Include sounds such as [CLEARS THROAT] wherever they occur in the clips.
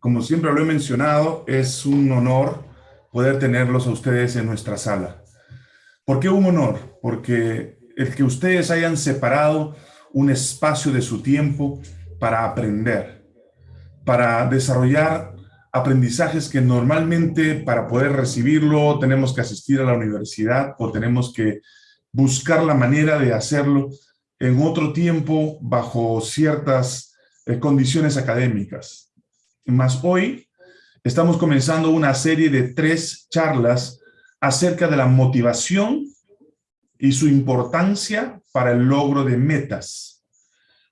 como siempre lo he mencionado, es un honor poder tenerlos a ustedes en nuestra sala. ¿Por qué un honor? Porque el que ustedes hayan separado un espacio de su tiempo para aprender, para desarrollar aprendizajes que normalmente para poder recibirlo tenemos que asistir a la universidad o tenemos que buscar la manera de hacerlo en otro tiempo bajo ciertas eh, condiciones académicas. Más hoy estamos comenzando una serie de tres charlas acerca de la motivación y su importancia para el logro de metas.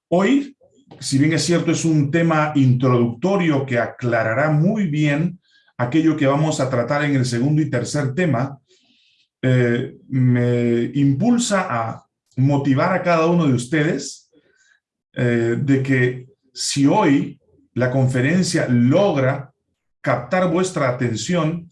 Hoy, si bien es cierto, es un tema introductorio que aclarará muy bien aquello que vamos a tratar en el segundo y tercer tema, eh, me impulsa a motivar a cada uno de ustedes eh, de que si hoy la conferencia logra captar vuestra atención,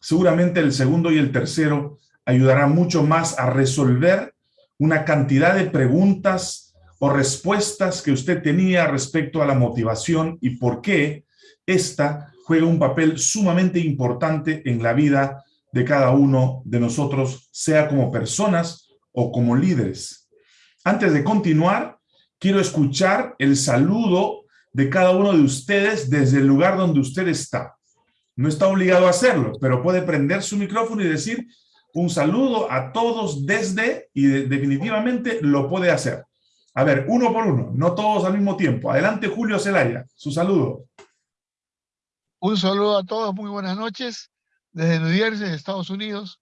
seguramente el segundo y el tercero ayudará mucho más a resolver una cantidad de preguntas o respuestas que usted tenía respecto a la motivación y por qué esta juega un papel sumamente importante en la vida de cada uno de nosotros, sea como personas o como líderes. Antes de continuar, quiero escuchar el saludo de cada uno de ustedes desde el lugar donde usted está. No está obligado a hacerlo, pero puede prender su micrófono y decir un saludo a todos desde, y definitivamente lo puede hacer. A ver, uno por uno, no todos al mismo tiempo. Adelante, Julio Zelaya, su saludo. Un saludo a todos, muy buenas noches. Desde New Jersey, Estados Unidos.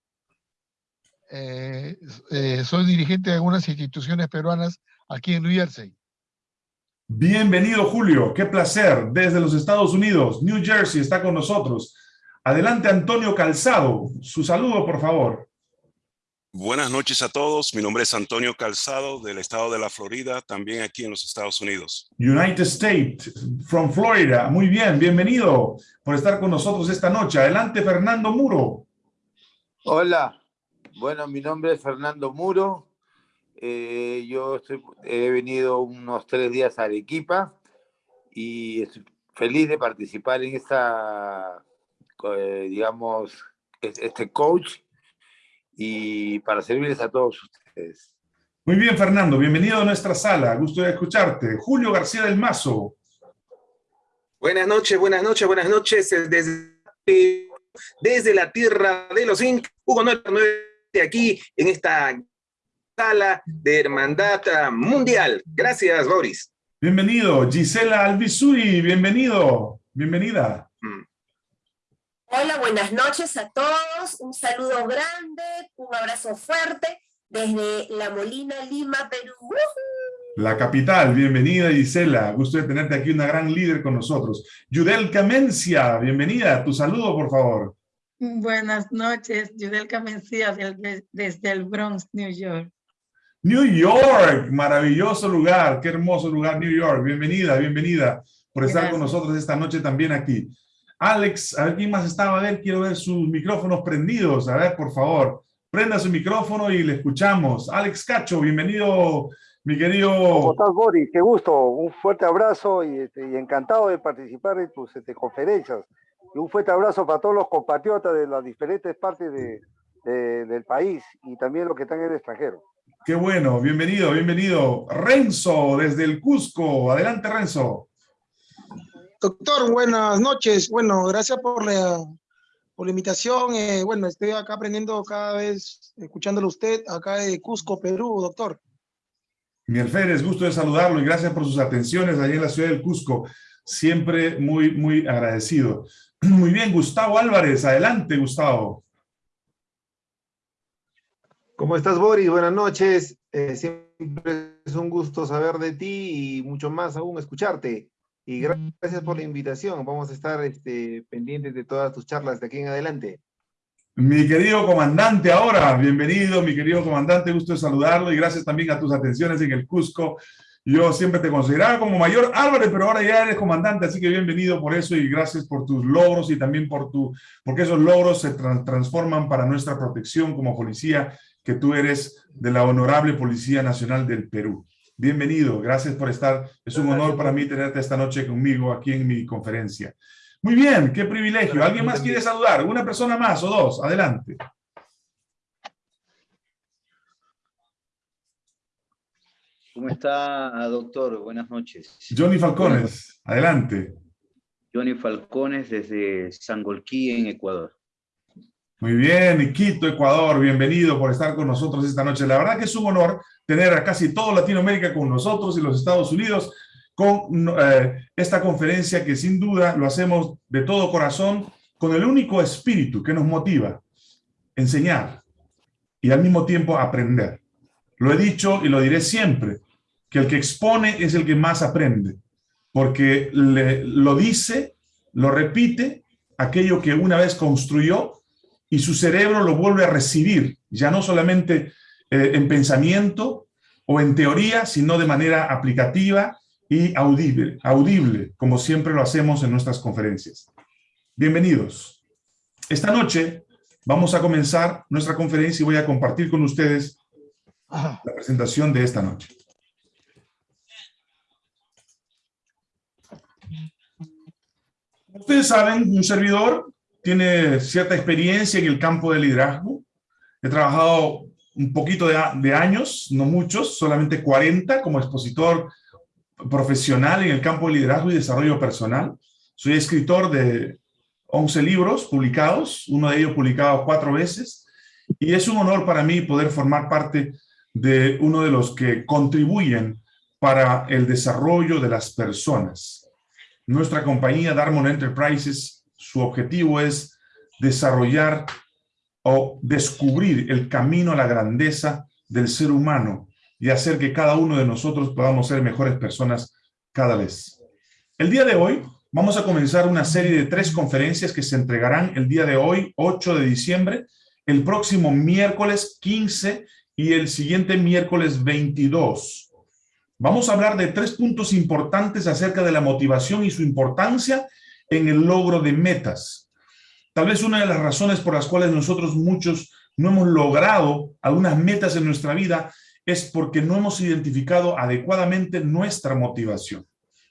Eh, eh, soy dirigente de algunas instituciones peruanas aquí en New Jersey. Bienvenido, Julio. Qué placer. Desde los Estados Unidos, New Jersey está con nosotros. Adelante, Antonio Calzado. Su saludo, por favor. Buenas noches a todos. Mi nombre es Antonio Calzado, del estado de la Florida, también aquí en los Estados Unidos. United States, from Florida. Muy bien, bienvenido por estar con nosotros esta noche. Adelante, Fernando Muro. Hola, bueno, mi nombre es Fernando Muro. Eh, yo he venido unos tres días a Arequipa y estoy feliz de participar en esta, eh, digamos, este coach y para servirles a todos ustedes. Muy bien, Fernando. Bienvenido a nuestra sala. Gusto de escucharte. Julio García del Mazo. Buenas noches, buenas noches, buenas noches. Desde, desde la tierra de los Inc. Hugo 99 aquí en esta sala de hermandad mundial. Gracias, Boris. Bienvenido, Gisela Alvisuri, bienvenido, bienvenida. Mm. Hola, buenas noches a todos, un saludo grande, un abrazo fuerte desde La Molina, Lima, Perú. La capital, bienvenida Gisela, gusto de tenerte aquí, una gran líder con nosotros. Yudel Camencia, bienvenida, tu saludo por favor. Buenas noches, Yudelka Mencía desde el Bronx, New York. New York, maravilloso lugar, qué hermoso lugar, New York. Bienvenida, bienvenida por estar con nosotros esta noche también aquí. Alex, a ver quién más estaba, a ver, quiero ver sus micrófonos prendidos, a ver, por favor, prenda su micrófono y le escuchamos. Alex Cacho, bienvenido, mi querido... ¿Cómo estás, Boris? Qué gusto, un fuerte abrazo y, este, encantado de participar en tus este, conferencias. Y un fuerte abrazo para todos los compatriotas de las diferentes partes del país y también los que están en el extranjero. Qué bueno, bienvenido, bienvenido. Renzo, desde el Cusco. Adelante, Renzo. Doctor, buenas noches. Bueno, gracias por la, por la invitación. Eh, bueno, estoy acá aprendiendo cada vez, escuchándolo usted, acá de Cusco, Perú, doctor. Mi Férez, gusto de saludarlo y gracias por sus atenciones allí en la ciudad del Cusco. Siempre muy, muy agradecido. [CLEARS THROAT] Muy bien, Gustavo Álvarez. Adelante, Gustavo. ¿Cómo estás, Boris? Buenas noches. Eh, siempre es un gusto saber de ti y mucho más aún escucharte. Y gracias por la invitación. Vamos a estar este, pendientes de todas tus charlas de aquí en adelante. Mi querido comandante ahora, bienvenido, mi querido comandante, gusto de saludarlo y gracias también a tus atenciones en el Cusco yo siempre te consideraba como mayor Álvarez, pero ahora ya eres comandante, así que bienvenido por eso y gracias por tus logros y también por tu, porque esos logros se transforman para nuestra protección como policía, que tú eres de la Honorable Policía Nacional del Perú. Bienvenido, gracias por estar. Es un honor para mí tenerte esta noche conmigo aquí en mi conferencia. Muy bien, qué privilegio. ¿Alguien más quiere saludar? ¿Una persona más o dos? Adelante. ¿Cómo está, doctor? Buenas noches. Johnny Falcones, adelante. Johnny Falcones desde Sangolquí, en Ecuador. Muy bien, Quito, Ecuador, bienvenido por estar con nosotros esta noche. La verdad que es un honor tener a casi toda Latinoamérica con nosotros y los Estados Unidos con eh, esta conferencia que sin duda lo hacemos de todo corazón con el único espíritu que nos motiva, enseñar y al mismo tiempo aprender. Lo he dicho y lo diré siempre, que el que expone es el que más aprende, porque le, lo dice, lo repite, aquello que una vez construyó y su cerebro lo vuelve a recibir, ya no solamente eh, en pensamiento o en teoría, sino de manera aplicativa y audible, audible, como siempre lo hacemos en nuestras conferencias. Bienvenidos. Esta noche vamos a comenzar nuestra conferencia y voy a compartir con ustedes la presentación de esta noche. Ustedes saben, un servidor tiene cierta experiencia en el campo del liderazgo. He trabajado un poquito de, años, no muchos, solamente 40 como expositor profesional en el campo de liderazgo y desarrollo personal. Soy escritor de 11 libros publicados, uno de ellos publicado cuatro veces, y es un honor para mí poder formar parte de uno de los que contribuyen para el desarrollo de las personas. Nuestra compañía Darmon Enterprises su objetivo es desarrollar o descubrir el camino a la grandeza del ser humano y hacer que cada uno de nosotros podamos ser mejores personas cada vez. El día de hoy vamos a comenzar una serie de tres conferencias que se entregarán el día de hoy, 8 de diciembre, el próximo miércoles 15 y el siguiente miércoles 22. Vamos a hablar de tres puntos importantes acerca de la motivación y su importancia en el logro de metas. Tal vez una de las razones por las cuales nosotros muchos no hemos logrado algunas metas en nuestra vida es porque no hemos identificado adecuadamente nuestra motivación.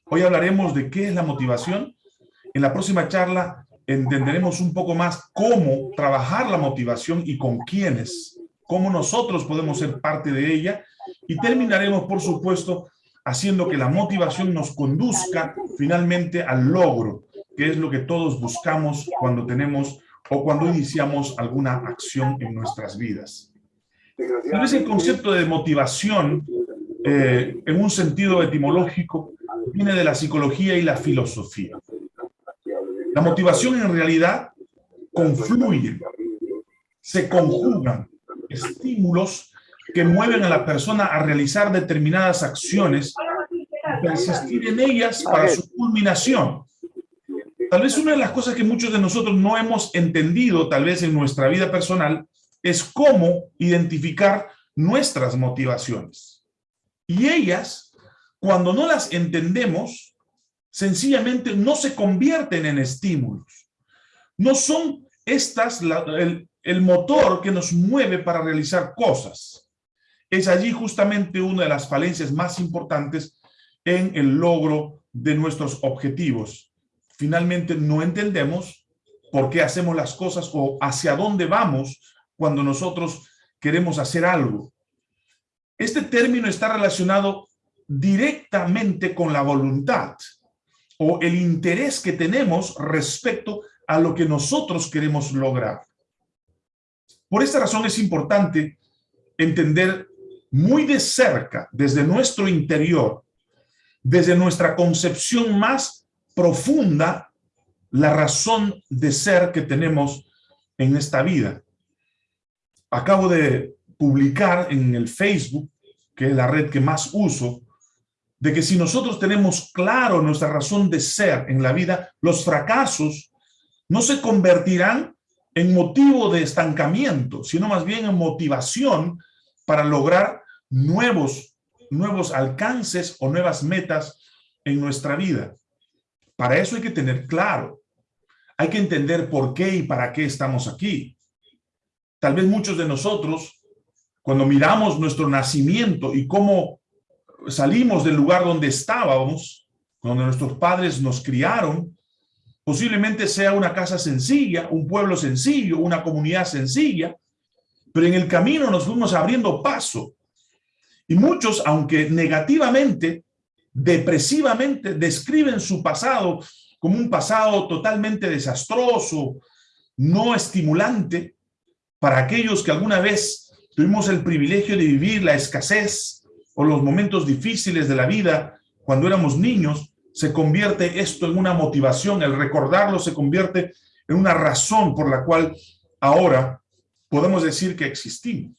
Hoy hablaremos de qué es la motivación. En la próxima charla entenderemos un poco más cómo trabajar la motivación y con quiénes, cómo nosotros podemos ser parte de ella y terminaremos, por supuesto, haciendo que la motivación nos conduzca finalmente al logro que es lo que todos buscamos cuando tenemos o cuando iniciamos alguna acción en nuestras vidas. Tal el concepto de motivación, eh, en un sentido etimológico, viene de la psicología y la filosofía. La motivación en realidad confluye, se conjugan estímulos que mueven a la persona a realizar determinadas acciones y persistir en ellas para su culminación. Tal vez una de las cosas que muchos de nosotros no hemos entendido, tal vez en nuestra vida personal, es cómo identificar nuestras motivaciones. Y ellas, cuando no las entendemos, sencillamente no se convierten en estímulos. No son estas el, el motor que nos mueve para realizar cosas. Es allí justamente una de las falencias más importantes en el logro de nuestros objetivos finalmente no entendemos por qué hacemos las cosas o hacia dónde vamos cuando nosotros queremos hacer algo. Este término está relacionado directamente con la voluntad o el interés que tenemos respecto a lo que nosotros queremos lograr. Por esta razón es importante entender muy de cerca, desde nuestro interior, desde nuestra concepción más profunda la razón de ser que tenemos en esta vida. Acabo de publicar en el Facebook, que es la red que más uso, de que si nosotros tenemos claro nuestra razón de ser en la vida, los fracasos no se convertirán en motivo de estancamiento, sino más bien en motivación para lograr nuevos, nuevos alcances o nuevas metas en nuestra vida. Para eso hay que tener claro. Hay que entender por qué y para qué estamos aquí. Tal vez muchos de nosotros, cuando miramos nuestro nacimiento y cómo salimos del lugar donde estábamos, donde nuestros padres nos criaron, posiblemente sea una casa sencilla, un pueblo sencillo, una comunidad sencilla, pero en el camino nos fuimos abriendo paso. Y muchos, aunque negativamente, depresivamente, describen su pasado como un pasado totalmente desastroso, no estimulante, para aquellos que alguna vez tuvimos el privilegio de vivir la escasez o los momentos difíciles de la vida cuando éramos niños, se convierte esto en una motivación, el recordarlo se convierte en una razón por la cual ahora podemos decir que existimos.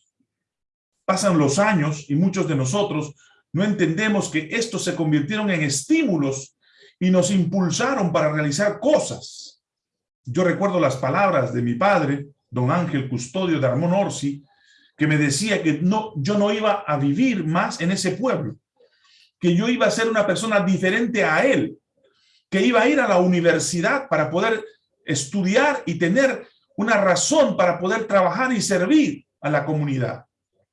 Pasan los años y muchos de nosotros no entendemos que estos se convirtieron en estímulos y nos impulsaron para realizar cosas. Yo recuerdo las palabras de mi padre, don Ángel Custodio de Armón Orsi, que me decía que no, yo no iba a vivir más en ese pueblo, que yo iba a ser una persona diferente a él, que iba a ir a la universidad para poder estudiar y tener una razón para poder trabajar y servir a la comunidad.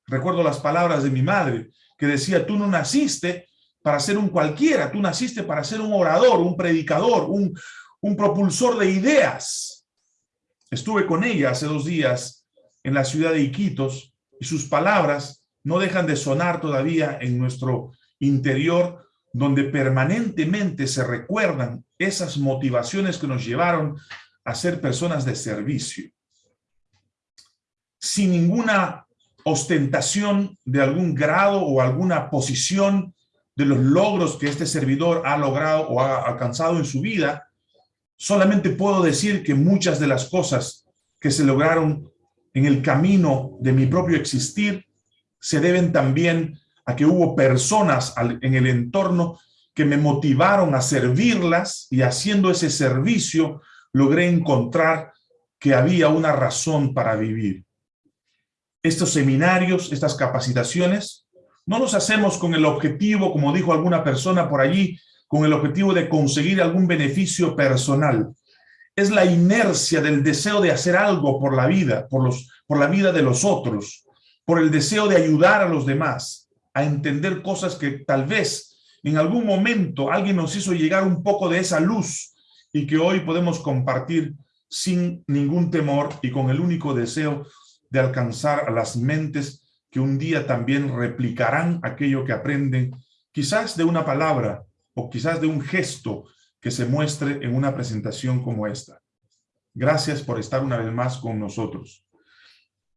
Recuerdo las palabras de mi madre, que decía, tú no naciste para ser un cualquiera, tú naciste para ser un orador, un predicador, un, un propulsor de ideas. Estuve con ella hace dos días en la ciudad de Iquitos y sus palabras no dejan de sonar todavía en nuestro interior, donde permanentemente se recuerdan esas motivaciones que nos llevaron a ser personas de servicio. Sin ninguna ostentación de algún grado o alguna posición de los logros que este servidor ha logrado o ha alcanzado en su vida, solamente puedo decir que muchas de las cosas que se lograron en el camino de mi propio existir se deben también a que hubo personas en el entorno que me motivaron a servirlas y haciendo ese servicio logré encontrar que había una razón para vivir. Estos seminarios, estas capacitaciones, no los hacemos con el objetivo, como dijo alguna persona por allí, con el objetivo de conseguir algún beneficio personal. Es la inercia del deseo de hacer algo por la vida, por, los, por la vida de los otros, por el deseo de ayudar a los demás, a entender cosas que tal vez en algún momento alguien nos hizo llegar un poco de esa luz y que hoy podemos compartir sin ningún temor y con el único deseo de alcanzar a las mentes que un día también replicarán aquello que aprenden, quizás de una palabra o quizás de un gesto que se muestre en una presentación como esta. Gracias por estar una vez más con nosotros.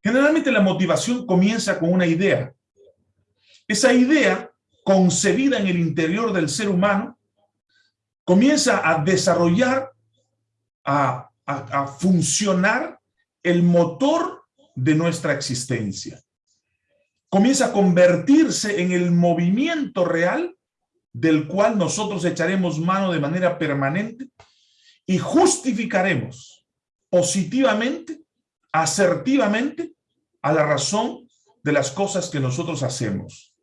Generalmente la motivación comienza con una idea. Esa idea, concebida en el interior del ser humano, comienza a desarrollar, a, a, funcionar el motor de nuestra existencia. Comienza a convertirse en el movimiento real del cual nosotros echaremos mano de manera permanente y justificaremos positivamente, asertivamente, a la razón de las cosas que nosotros hacemos.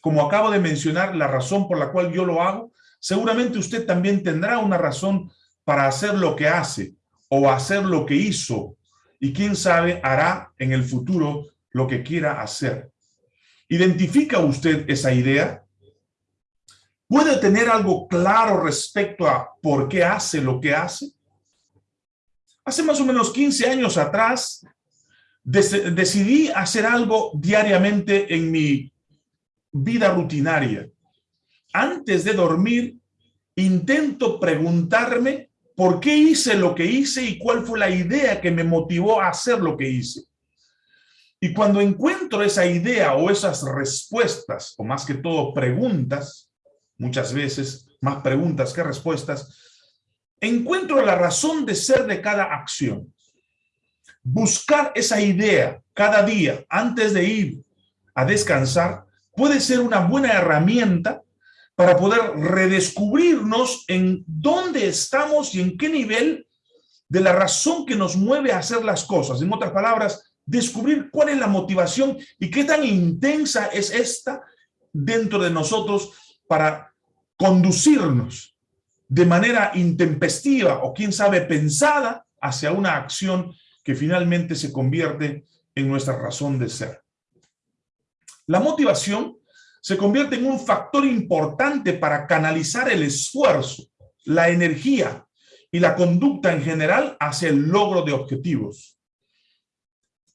Como acabo de mencionar, la razón por la cual yo lo hago seguramente usted también tendrá una razón para hacer lo que hace o hacer lo que hizo y quién sabe hará en el futuro lo que quiera hacer. ¿Identifica usted esa idea? ¿Puede tener algo claro respecto a por qué hace lo que hace? Hace más o menos 15 años atrás, decidí hacer algo diariamente en mi vida rutinaria antes de dormir, intento preguntarme por qué hice lo que hice y cuál fue la idea que me motivó a hacer lo que hice. Y cuando encuentro esa idea o esas respuestas, o más que todo preguntas, muchas veces más preguntas que respuestas, encuentro la razón de ser de cada acción. Buscar esa idea cada día antes de ir a descansar puede ser una buena herramienta para poder redescubrirnos en dónde estamos y en qué nivel de la razón que nos mueve a hacer las cosas. En otras palabras, descubrir cuál es la motivación y qué tan intensa es esta dentro de nosotros para conducirnos de manera intempestiva o quién sabe pensada hacia una acción que finalmente se convierte en nuestra razón de ser. La motivación se convierte en un factor importante para canalizar el esfuerzo, la energía y la conducta en general hacia el logro de objetivos.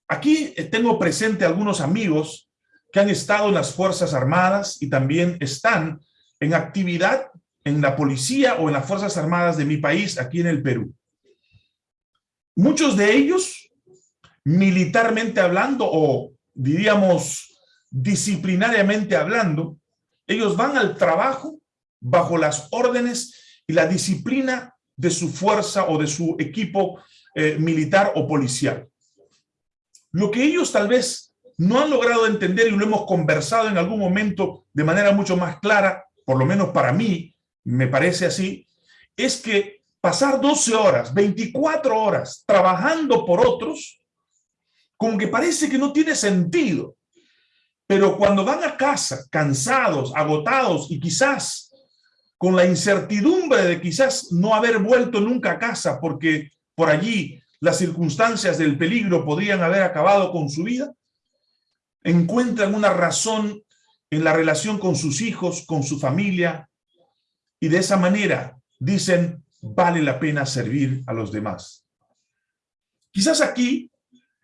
Aquí tengo presente algunos amigos que han estado en las Fuerzas Armadas y también están en actividad en la policía o en las Fuerzas Armadas de mi país, aquí en el Perú. Muchos de ellos, militarmente hablando o diríamos disciplinariamente hablando, ellos van al trabajo bajo las órdenes y la disciplina de su fuerza o de su equipo eh, militar o policial. Lo que ellos tal vez no han logrado entender y lo hemos conversado en algún momento de manera mucho más clara, por lo menos para mí, me parece así, es que pasar 12 horas, 24 horas trabajando por otros, como que parece que no tiene sentido. Pero cuando van a casa cansados, agotados y quizás con la incertidumbre de quizás no haber vuelto nunca a casa porque por allí las circunstancias del peligro podrían haber acabado con su vida, encuentran una razón en la relación con sus hijos, con su familia, y de esa manera dicen, vale la pena servir a los demás. Quizás aquí,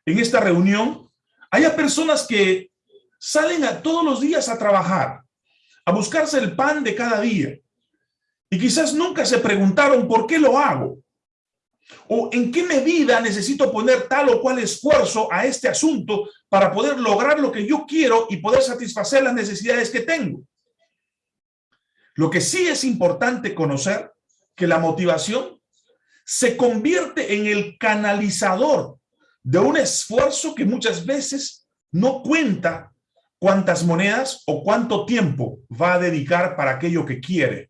en esta reunión, haya personas que salen a todos los días a trabajar, a buscarse el pan de cada día, y quizás nunca se preguntaron por qué lo hago, o en qué medida necesito poner tal o cual esfuerzo a este asunto para poder lograr lo que yo quiero y poder satisfacer las necesidades que tengo. Lo que sí es importante conocer que la motivación se convierte en el canalizador de un esfuerzo que muchas veces no cuenta cuántas monedas o cuánto tiempo va a dedicar para aquello que quiere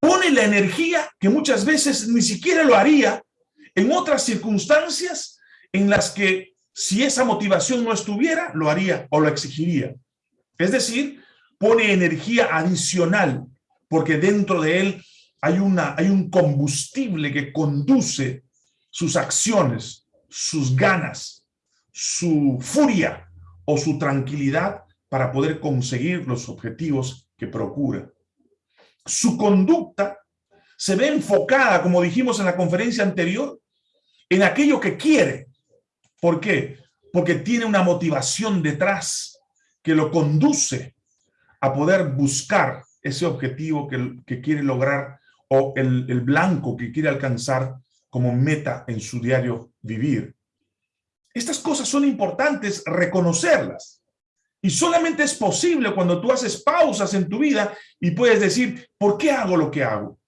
pone la energía que muchas veces ni siquiera lo haría en otras circunstancias en las que si esa motivación no estuviera, lo haría o lo exigiría. Es decir, pone energía adicional porque dentro de él hay, una, hay un combustible que conduce sus acciones, sus ganas, su furia o su tranquilidad para poder conseguir los objetivos que procura su conducta se ve enfocada, como dijimos en la conferencia anterior, en aquello que quiere. ¿Por qué? Porque tiene una motivación detrás que lo conduce a poder buscar ese objetivo que, quiere lograr o el, blanco que quiere alcanzar como meta en su diario vivir. Estas cosas son importantes reconocerlas. Y solamente es posible cuando tú haces pausas en tu vida y puedes decir, ¿por qué hago lo que hago?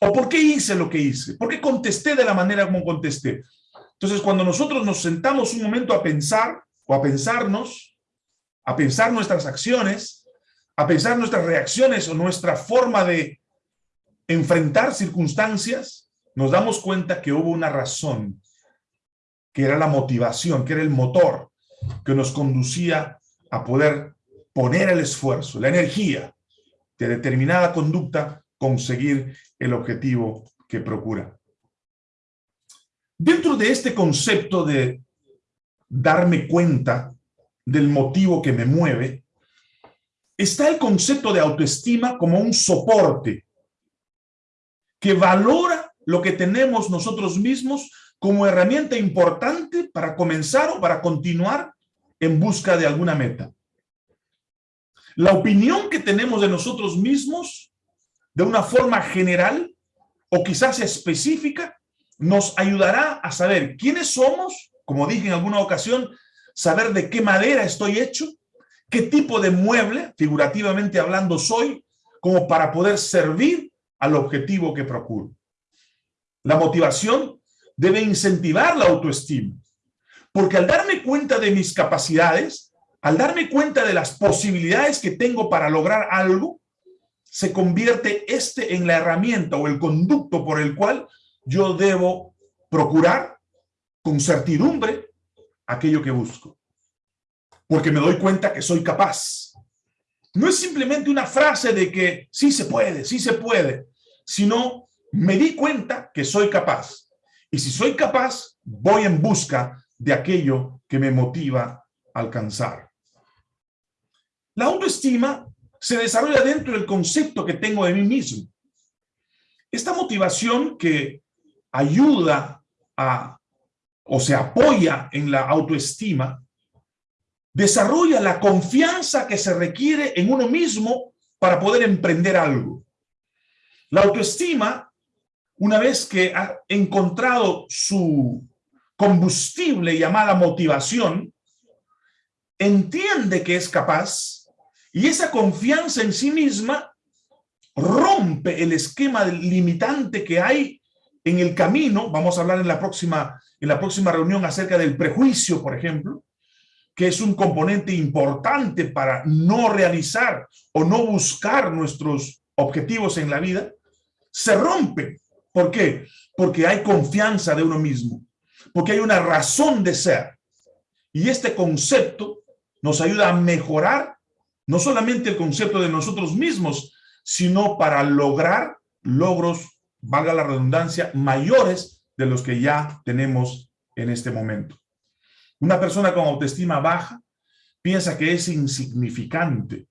¿O por qué hice lo que hice? ¿Por qué contesté de la manera como contesté? Entonces, cuando nosotros nos sentamos un momento a pensar o a pensarnos, a pensar nuestras acciones, a pensar nuestras reacciones o nuestra forma de enfrentar circunstancias, nos damos cuenta que hubo una razón, que era la motivación, que era el motor que nos conducía a poder poner el esfuerzo, la energía de determinada conducta, conseguir el objetivo que procura. Dentro de este concepto de darme cuenta del motivo que me mueve, está el concepto de autoestima como un soporte que valora lo que tenemos nosotros mismos como herramienta importante para comenzar o para continuar en busca de alguna meta. La opinión que tenemos de nosotros mismos, de una forma general o quizás específica, nos ayudará a saber quiénes somos, como dije en alguna ocasión, saber de qué madera estoy hecho, qué tipo de mueble, figurativamente hablando, soy, como para poder servir al objetivo que procuro. La motivación debe incentivar la autoestima. Porque al darme cuenta de mis capacidades, al darme cuenta de las posibilidades que tengo para lograr algo, se convierte este en la herramienta o el conducto por el cual yo debo procurar con certidumbre aquello que busco. Porque me doy cuenta que soy capaz. No es simplemente una frase de que sí se puede, sí se puede, sino me di cuenta que soy capaz. Y si soy capaz, voy en busca de aquello que me motiva a alcanzar. La autoestima se desarrolla dentro del concepto que tengo de mí mismo. Esta motivación que ayuda a o se apoya en la autoestima, desarrolla la confianza que se requiere en uno mismo para poder emprender algo. La autoestima, una vez que ha encontrado su combustible llamada motivación, entiende que es capaz y esa confianza en sí misma rompe el esquema limitante que hay en el camino. Vamos a hablar en la próxima, en la próxima reunión acerca del prejuicio, por ejemplo, que es un componente importante para no realizar o no buscar nuestros objetivos en la vida, se rompe. ¿Por qué? Porque hay confianza de uno mismo, porque hay una razón de ser. Y este concepto nos ayuda a mejorar no solamente el concepto de nosotros mismos, sino para lograr logros, valga la redundancia, mayores de los que ya tenemos en este momento. Una persona con autoestima baja piensa que es insignificante,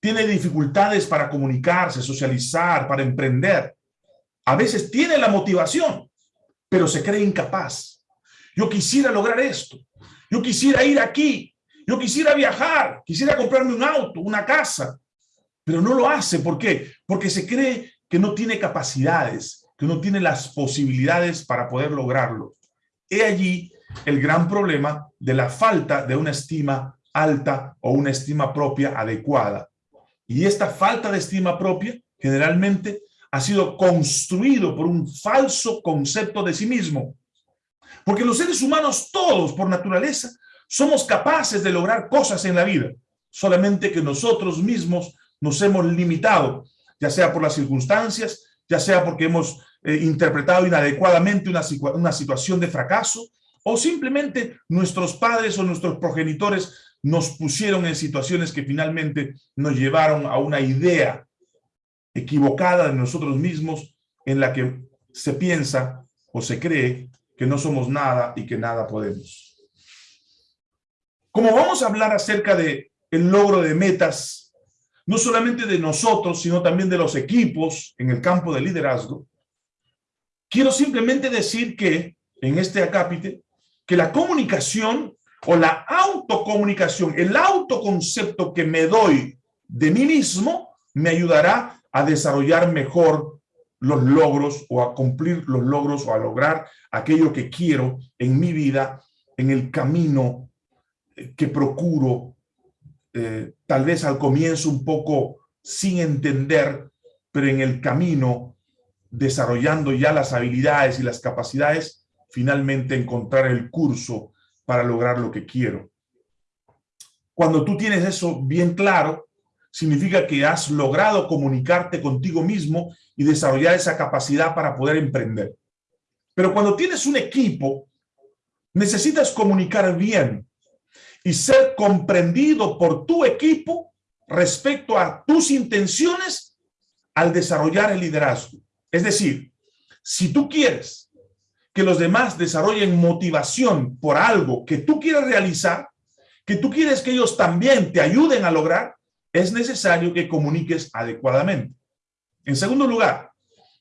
tiene dificultades para comunicarse, socializar, para emprender. A veces tiene la motivación, pero se cree incapaz. Yo quisiera lograr esto. Yo quisiera ir aquí. Yo quisiera viajar. Quisiera comprarme un auto, una casa. Pero no lo hace. ¿Por qué? Porque se cree que no tiene capacidades, que no tiene las posibilidades para poder lograrlo. He allí el gran problema de la falta de una estima alta o una estima propia adecuada. Y esta falta de estima propia generalmente ha sido construido por un falso concepto de sí mismo. Porque los seres humanos todos, por naturaleza, somos capaces de lograr cosas en la vida, solamente que nosotros mismos nos hemos limitado, ya sea por las circunstancias, ya sea porque hemos eh, interpretado inadecuadamente una, una situación de fracaso, o simplemente nuestros padres o nuestros progenitores nos pusieron en situaciones que finalmente nos llevaron a una idea equivocada de nosotros mismos en la que se piensa o se cree que no somos nada y que nada podemos. Como vamos a hablar acerca de el logro de metas, no solamente de nosotros, sino también de los equipos en el campo de liderazgo, quiero simplemente decir que en este acápite que la comunicación o la autocomunicación, el autoconcepto que me doy de mí mismo, me ayudará a desarrollar mejor los logros o a cumplir los logros o a lograr aquello que quiero en mi vida, en el camino eh, que procuro, eh, tal vez al comienzo un poco sin entender, pero en el camino desarrollando ya las habilidades y las capacidades finalmente encontrar el curso para lograr lo que quiero. Cuando tú tienes eso bien claro, significa que has logrado comunicarte contigo mismo y desarrollar esa capacidad para poder emprender. Pero cuando tienes un equipo, necesitas comunicar bien y ser comprendido por tu equipo respecto a tus intenciones al desarrollar el liderazgo. Es decir, si tú quieres que los demás desarrollen motivación por algo que tú quieres realizar, que tú quieres que ellos también te ayuden a lograr, es necesario que comuniques adecuadamente. En segundo lugar,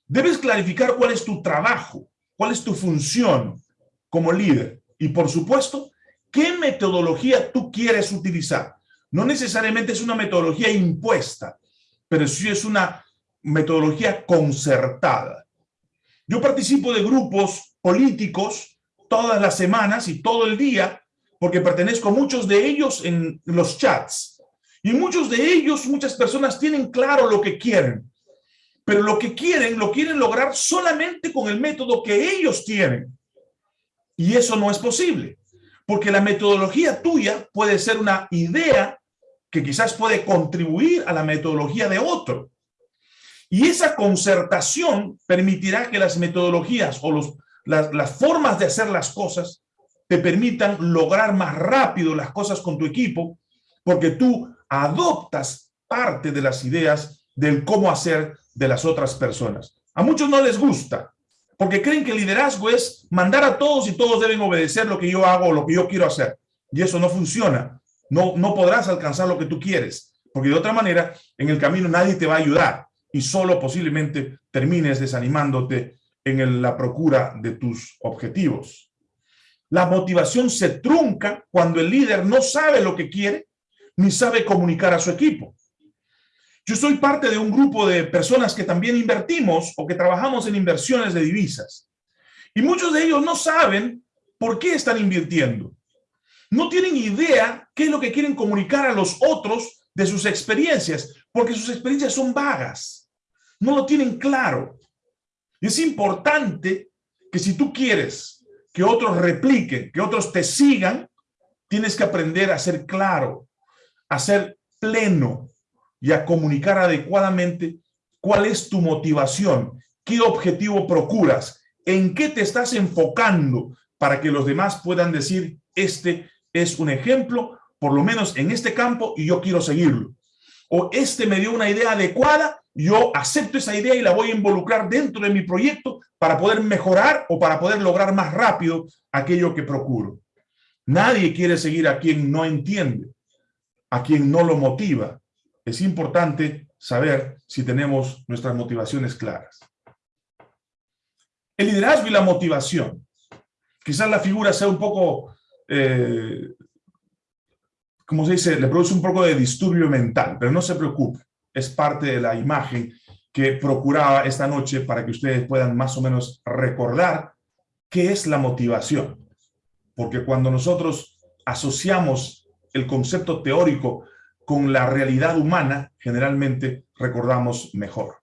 debes clarificar cuál es tu trabajo, cuál es tu función como líder y, por supuesto, qué metodología tú quieres utilizar. No necesariamente es una metodología impuesta, pero sí es una metodología concertada. Yo participo de grupos políticos todas las semanas y todo el día, porque pertenezco a muchos de ellos en los chats. Y muchos de ellos, muchas personas tienen claro lo que quieren, pero lo que quieren, lo quieren lograr solamente con el método que ellos tienen. Y eso no es posible, porque la metodología tuya puede ser una idea que quizás puede contribuir a la metodología de otro. Y esa concertación permitirá que las metodologías o los, las, formas de hacer las cosas te permitan lograr más rápido las cosas con tu equipo, porque tú adoptas parte de las ideas del cómo hacer de las otras personas. A muchos no les gusta, porque creen que liderazgo es mandar a todos y todos deben obedecer lo que yo hago o lo que yo quiero hacer. Y eso no funciona. No, no podrás alcanzar lo que tú quieres. porque de otra manera en el camino nadie te va a ayudar y solo posiblemente termines desanimándote en la procura de tus objetivos. La motivación se trunca cuando el líder no sabe lo que quiere ni sabe comunicar a su equipo. Yo soy parte de un grupo de personas que también invertimos o que trabajamos en inversiones de divisas. Y muchos de ellos no saben por qué están invirtiendo. No tienen idea qué es lo que quieren comunicar a los otros de sus experiencias, porque sus experiencias son vagas. No lo tienen claro. Es importante que si tú quieres que otros repliquen, que otros te sigan, tienes que aprender a ser claro, a ser pleno y a comunicar adecuadamente cuál es tu motivación, qué objetivo procuras, en qué te estás enfocando para que los demás puedan decir, este es un ejemplo, por lo menos en este campo, y yo quiero seguirlo. O este me dio una idea adecuada yo acepto esa idea y la voy a involucrar dentro de mi proyecto para poder mejorar o para poder lograr más rápido aquello que procuro. Nadie quiere seguir a quien no entiende, a quien no lo motiva. Es importante saber si tenemos nuestras motivaciones claras. El liderazgo y la motivación. Quizás la figura sea un poco, eh, como se dice, le produce un poco de disturbio mental, pero no se preocupe es parte de la imagen que procuraba esta noche para que ustedes puedan más o menos recordar qué es la motivación. Porque cuando nosotros asociamos el concepto teórico con la realidad humana, generalmente recordamos mejor.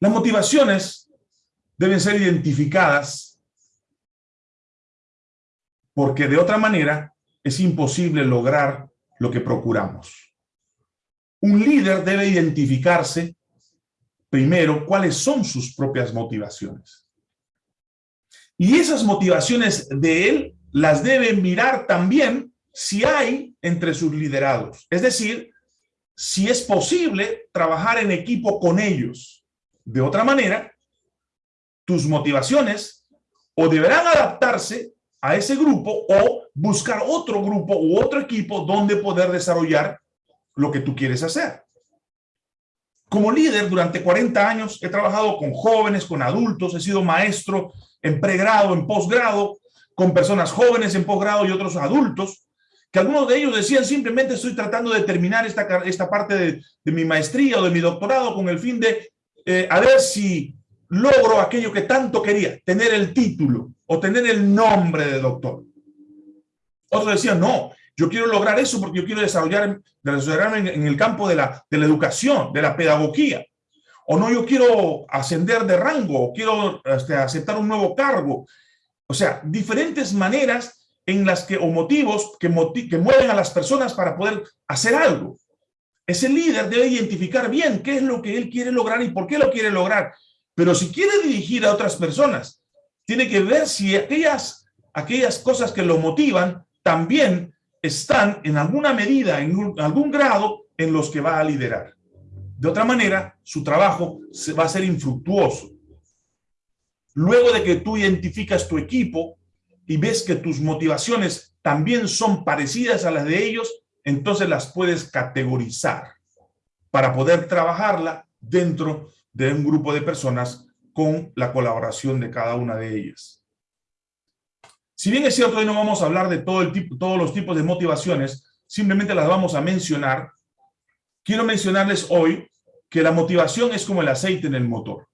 Las motivaciones deben ser identificadas porque de otra manera es imposible lograr lo que procuramos. Un líder debe identificarse primero cuáles son sus propias motivaciones. Y esas motivaciones de él las debe mirar también si hay entre sus liderados. Es decir, si es posible trabajar en equipo con ellos. De otra manera, tus motivaciones o deberán adaptarse a ese grupo o buscar otro grupo u otro equipo donde poder desarrollar lo que tú quieres hacer. Como líder, durante 40 años he trabajado con jóvenes, con adultos, he sido maestro en pregrado, en posgrado, con personas jóvenes en posgrado y otros adultos, que algunos de ellos decían simplemente estoy tratando de terminar esta, esta parte de, mi maestría o de mi doctorado con el fin de eh, a ver si logro aquello que tanto quería, tener el título o tener el nombre de doctor. Otros decían, no, yo quiero lograr eso porque yo quiero desarrollar, desarrollarme en, el campo de la, de la educación, de la pedagogía. O no, yo quiero ascender de rango, o quiero este, aceptar un nuevo cargo. O sea, diferentes maneras en las que, o motivos que, que mueven a las personas para poder hacer algo. Ese líder debe identificar bien qué es lo que él quiere lograr y por qué lo quiere lograr. Pero si quiere dirigir a otras personas, tiene que ver si aquellas, aquellas cosas que lo motivan también están en alguna medida, en algún grado, en los que va a liderar. De otra manera, su trabajo va a ser infructuoso. Luego de que tú identificas tu equipo y ves que tus motivaciones también son parecidas a las de ellos, entonces las puedes categorizar para poder trabajarla dentro de un grupo de personas con la colaboración de cada una de ellas. Si bien es cierto, hoy no vamos a hablar de todo el tipo, todos los tipos de motivaciones, simplemente las vamos a mencionar. Quiero mencionarles hoy que la motivación es como el aceite en el motor.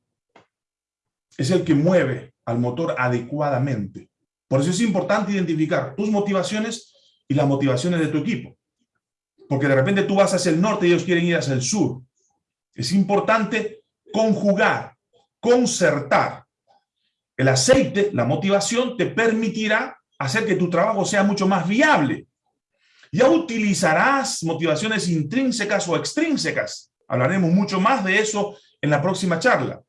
Es el que mueve al motor adecuadamente. Por eso es importante identificar tus motivaciones y las motivaciones de tu equipo. Porque de repente tú vas hacia el norte y ellos quieren ir hacia el sur. Es importante conjugar, concertar el aceite, la motivación, te permitirá hacer que tu trabajo sea mucho más viable. Ya utilizarás motivaciones intrínsecas o extrínsecas. Hablaremos mucho más de eso en la próxima charla.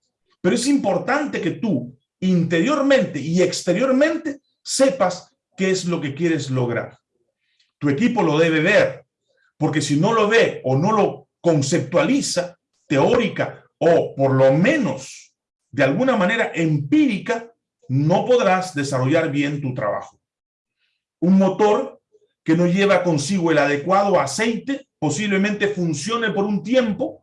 Pero es importante que tú, interiormente y exteriormente, sepas qué es lo que quieres lograr. Tu equipo lo debe ver, porque si no lo ve o no lo conceptualiza, teórica o por lo menos de alguna manera empírica, no podrás desarrollar bien tu trabajo. Un motor que no lleva consigo el adecuado aceite, posiblemente funcione por un tiempo,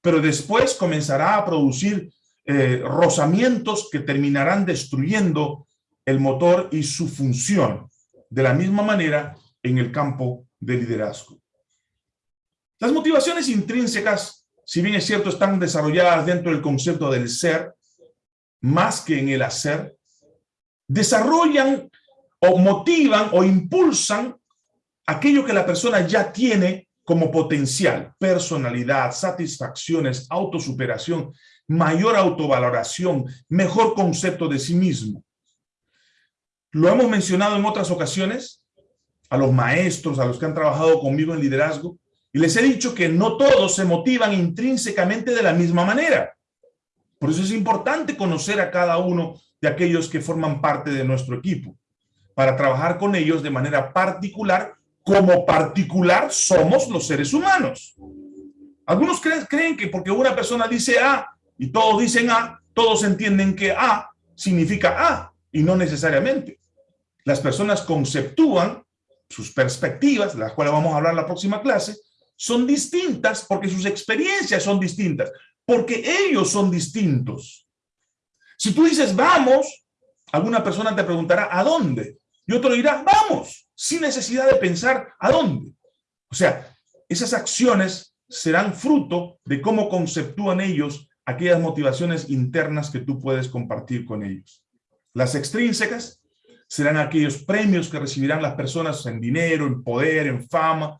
pero después comenzará a producir eh, rozamientos que terminarán destruyendo el motor y su función. De la misma manera en el campo de liderazgo. Las motivaciones intrínsecas, si bien es cierto, están desarrolladas dentro del concepto del ser, más que en el hacer, desarrollan o motivan o impulsan aquello que la persona ya tiene como potencial, personalidad, satisfacciones, autosuperación, mayor autovaloración, mejor concepto de sí mismo. Lo hemos mencionado en otras ocasiones, a los maestros, a los que han trabajado conmigo en liderazgo, y les he dicho que no todos se motivan intrínsecamente de la misma manera. Por eso es importante conocer a cada uno de aquellos que forman parte de nuestro equipo, para trabajar con ellos de manera particular como particular somos los seres humanos. Algunos creen, que porque una persona dice A y todos dicen A, todos entienden que A significa A y no necesariamente. Las personas conceptúan sus perspectivas, de las cuales vamos a hablar en la próxima clase, son distintas porque sus experiencias son distintas, porque ellos son distintos. Si tú dices vamos, alguna persona te preguntará ¿a dónde? Y otro dirá vamos sin necesidad de pensar a dónde. O sea, esas acciones serán fruto de cómo conceptúan ellos aquellas motivaciones internas que tú puedes compartir con ellos. Las extrínsecas serán aquellos premios que recibirán las personas en dinero, en poder, en fama,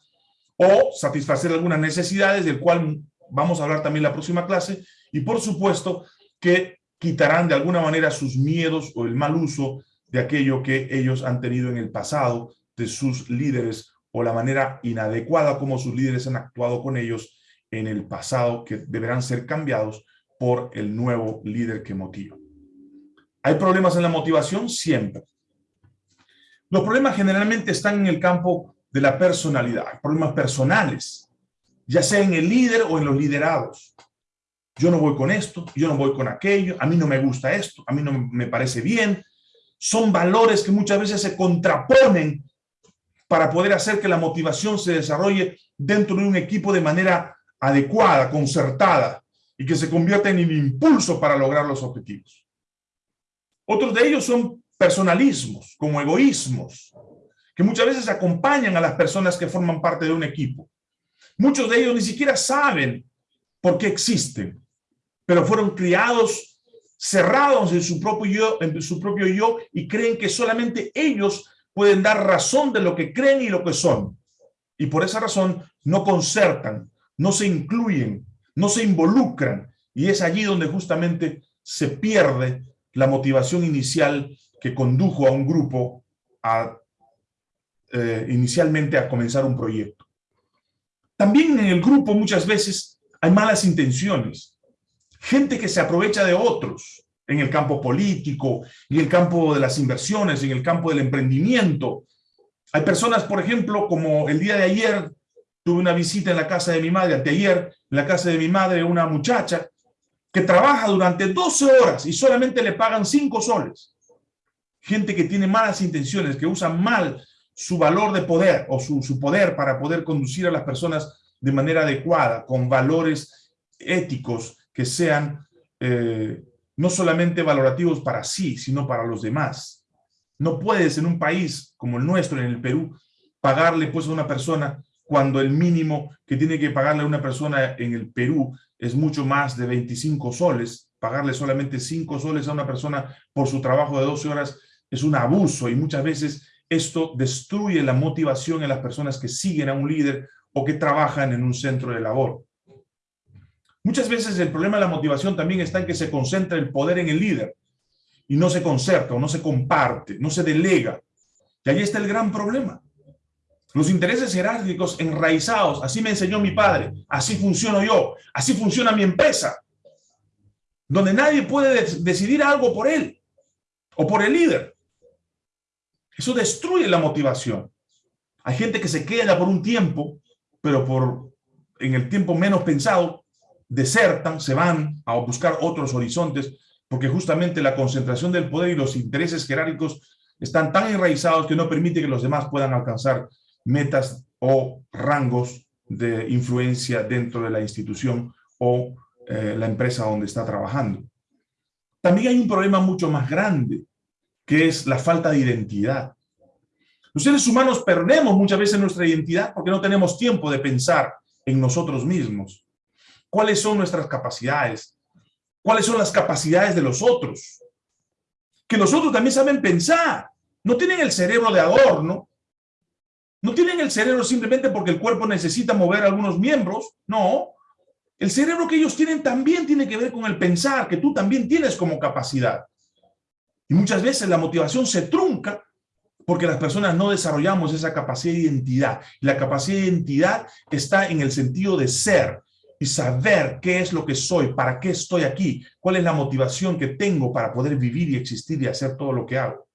o satisfacer algunas necesidades, del cual vamos a hablar también la próxima clase, y por supuesto que quitarán de alguna manera sus miedos o el mal uso de aquello que ellos han tenido en el pasado de sus líderes o la manera inadecuada como sus líderes han actuado con ellos en el pasado que deberán ser cambiados por el nuevo líder que motiva. ¿Hay problemas en la motivación? Siempre. Los problemas generalmente están en el campo de la personalidad, problemas personales, ya sea en el líder o en los liderados. Yo no voy con esto, yo no voy con aquello, a mí no me gusta esto, a mí no me parece bien. Son valores que muchas veces se contraponen para poder hacer que la motivación se desarrolle dentro de un equipo de manera adecuada, concertada, y que se convierta en un impulso para lograr los objetivos. Otros de ellos son personalismos, como egoísmos, que muchas veces acompañan a las personas que forman parte de un equipo. Muchos de ellos ni siquiera saben por qué existen, pero fueron criados cerrados en su propio yo, en su propio yo y creen que solamente ellos pueden dar razón de lo que creen y lo que son. Y por esa razón no concertan, no se incluyen, no se involucran. Y es allí donde justamente se pierde la motivación inicial que condujo a un grupo a, eh, inicialmente a comenzar un proyecto. También en el grupo muchas veces hay malas intenciones. Gente que se aprovecha de otros, en el campo político, en el campo de las inversiones, en el campo del emprendimiento. Hay personas, por ejemplo, como el día de ayer, tuve una visita en la casa de mi madre, anteayer, en la casa de mi madre, una muchacha que trabaja durante 12 horas y solamente le pagan 5 soles. Gente que tiene malas intenciones, que usa mal su valor de poder o su, su poder para poder conducir a las personas de manera adecuada, con valores éticos que sean eh, no solamente valorativos para sí, sino para los demás. No puedes en un país como el nuestro, en el Perú, pagarle pues a una persona cuando el mínimo que tiene que pagarle a una persona en el Perú es mucho más de 25 soles. Pagarle solamente 5 soles a una persona por su trabajo de 12 horas es un abuso y muchas veces esto destruye la motivación en las personas que siguen a un líder o que trabajan en un centro de labor. Muchas veces el problema de la motivación también está en que se concentra el poder en el líder y no se concerta o no se comparte, no se delega. Y ahí está el gran problema. Los intereses jerárquicos enraizados, así me enseñó mi padre, así funciono yo, así funciona mi empresa, donde nadie puede decidir algo por él o por el líder. Eso destruye la motivación. Hay gente que se queda por un tiempo, pero por en el tiempo menos pensado desertan, se van a buscar otros horizontes, porque justamente la concentración del poder y los intereses jerárquicos están tan enraizados que no permite que los demás puedan alcanzar metas o rangos de influencia dentro de la institución o eh, la empresa donde está trabajando. También hay un problema mucho más grande, que es la falta de identidad. Los seres humanos perdemos muchas veces nuestra identidad porque no tenemos tiempo de pensar en nosotros mismos. ¿Cuáles son nuestras capacidades? ¿Cuáles son las capacidades de los otros? Que los otros también saben pensar. No tienen el cerebro de adorno. No tienen el cerebro simplemente porque el cuerpo necesita mover algunos miembros. No. El cerebro que ellos tienen también tiene que ver con el pensar, que tú también tienes como capacidad. Y muchas veces la motivación se trunca porque las personas no desarrollamos esa capacidad de identidad. La capacidad de identidad está en el sentido de ser y saber qué es lo que soy, para qué estoy aquí, cuál es la motivación que tengo para poder vivir y existir y hacer todo lo que hago.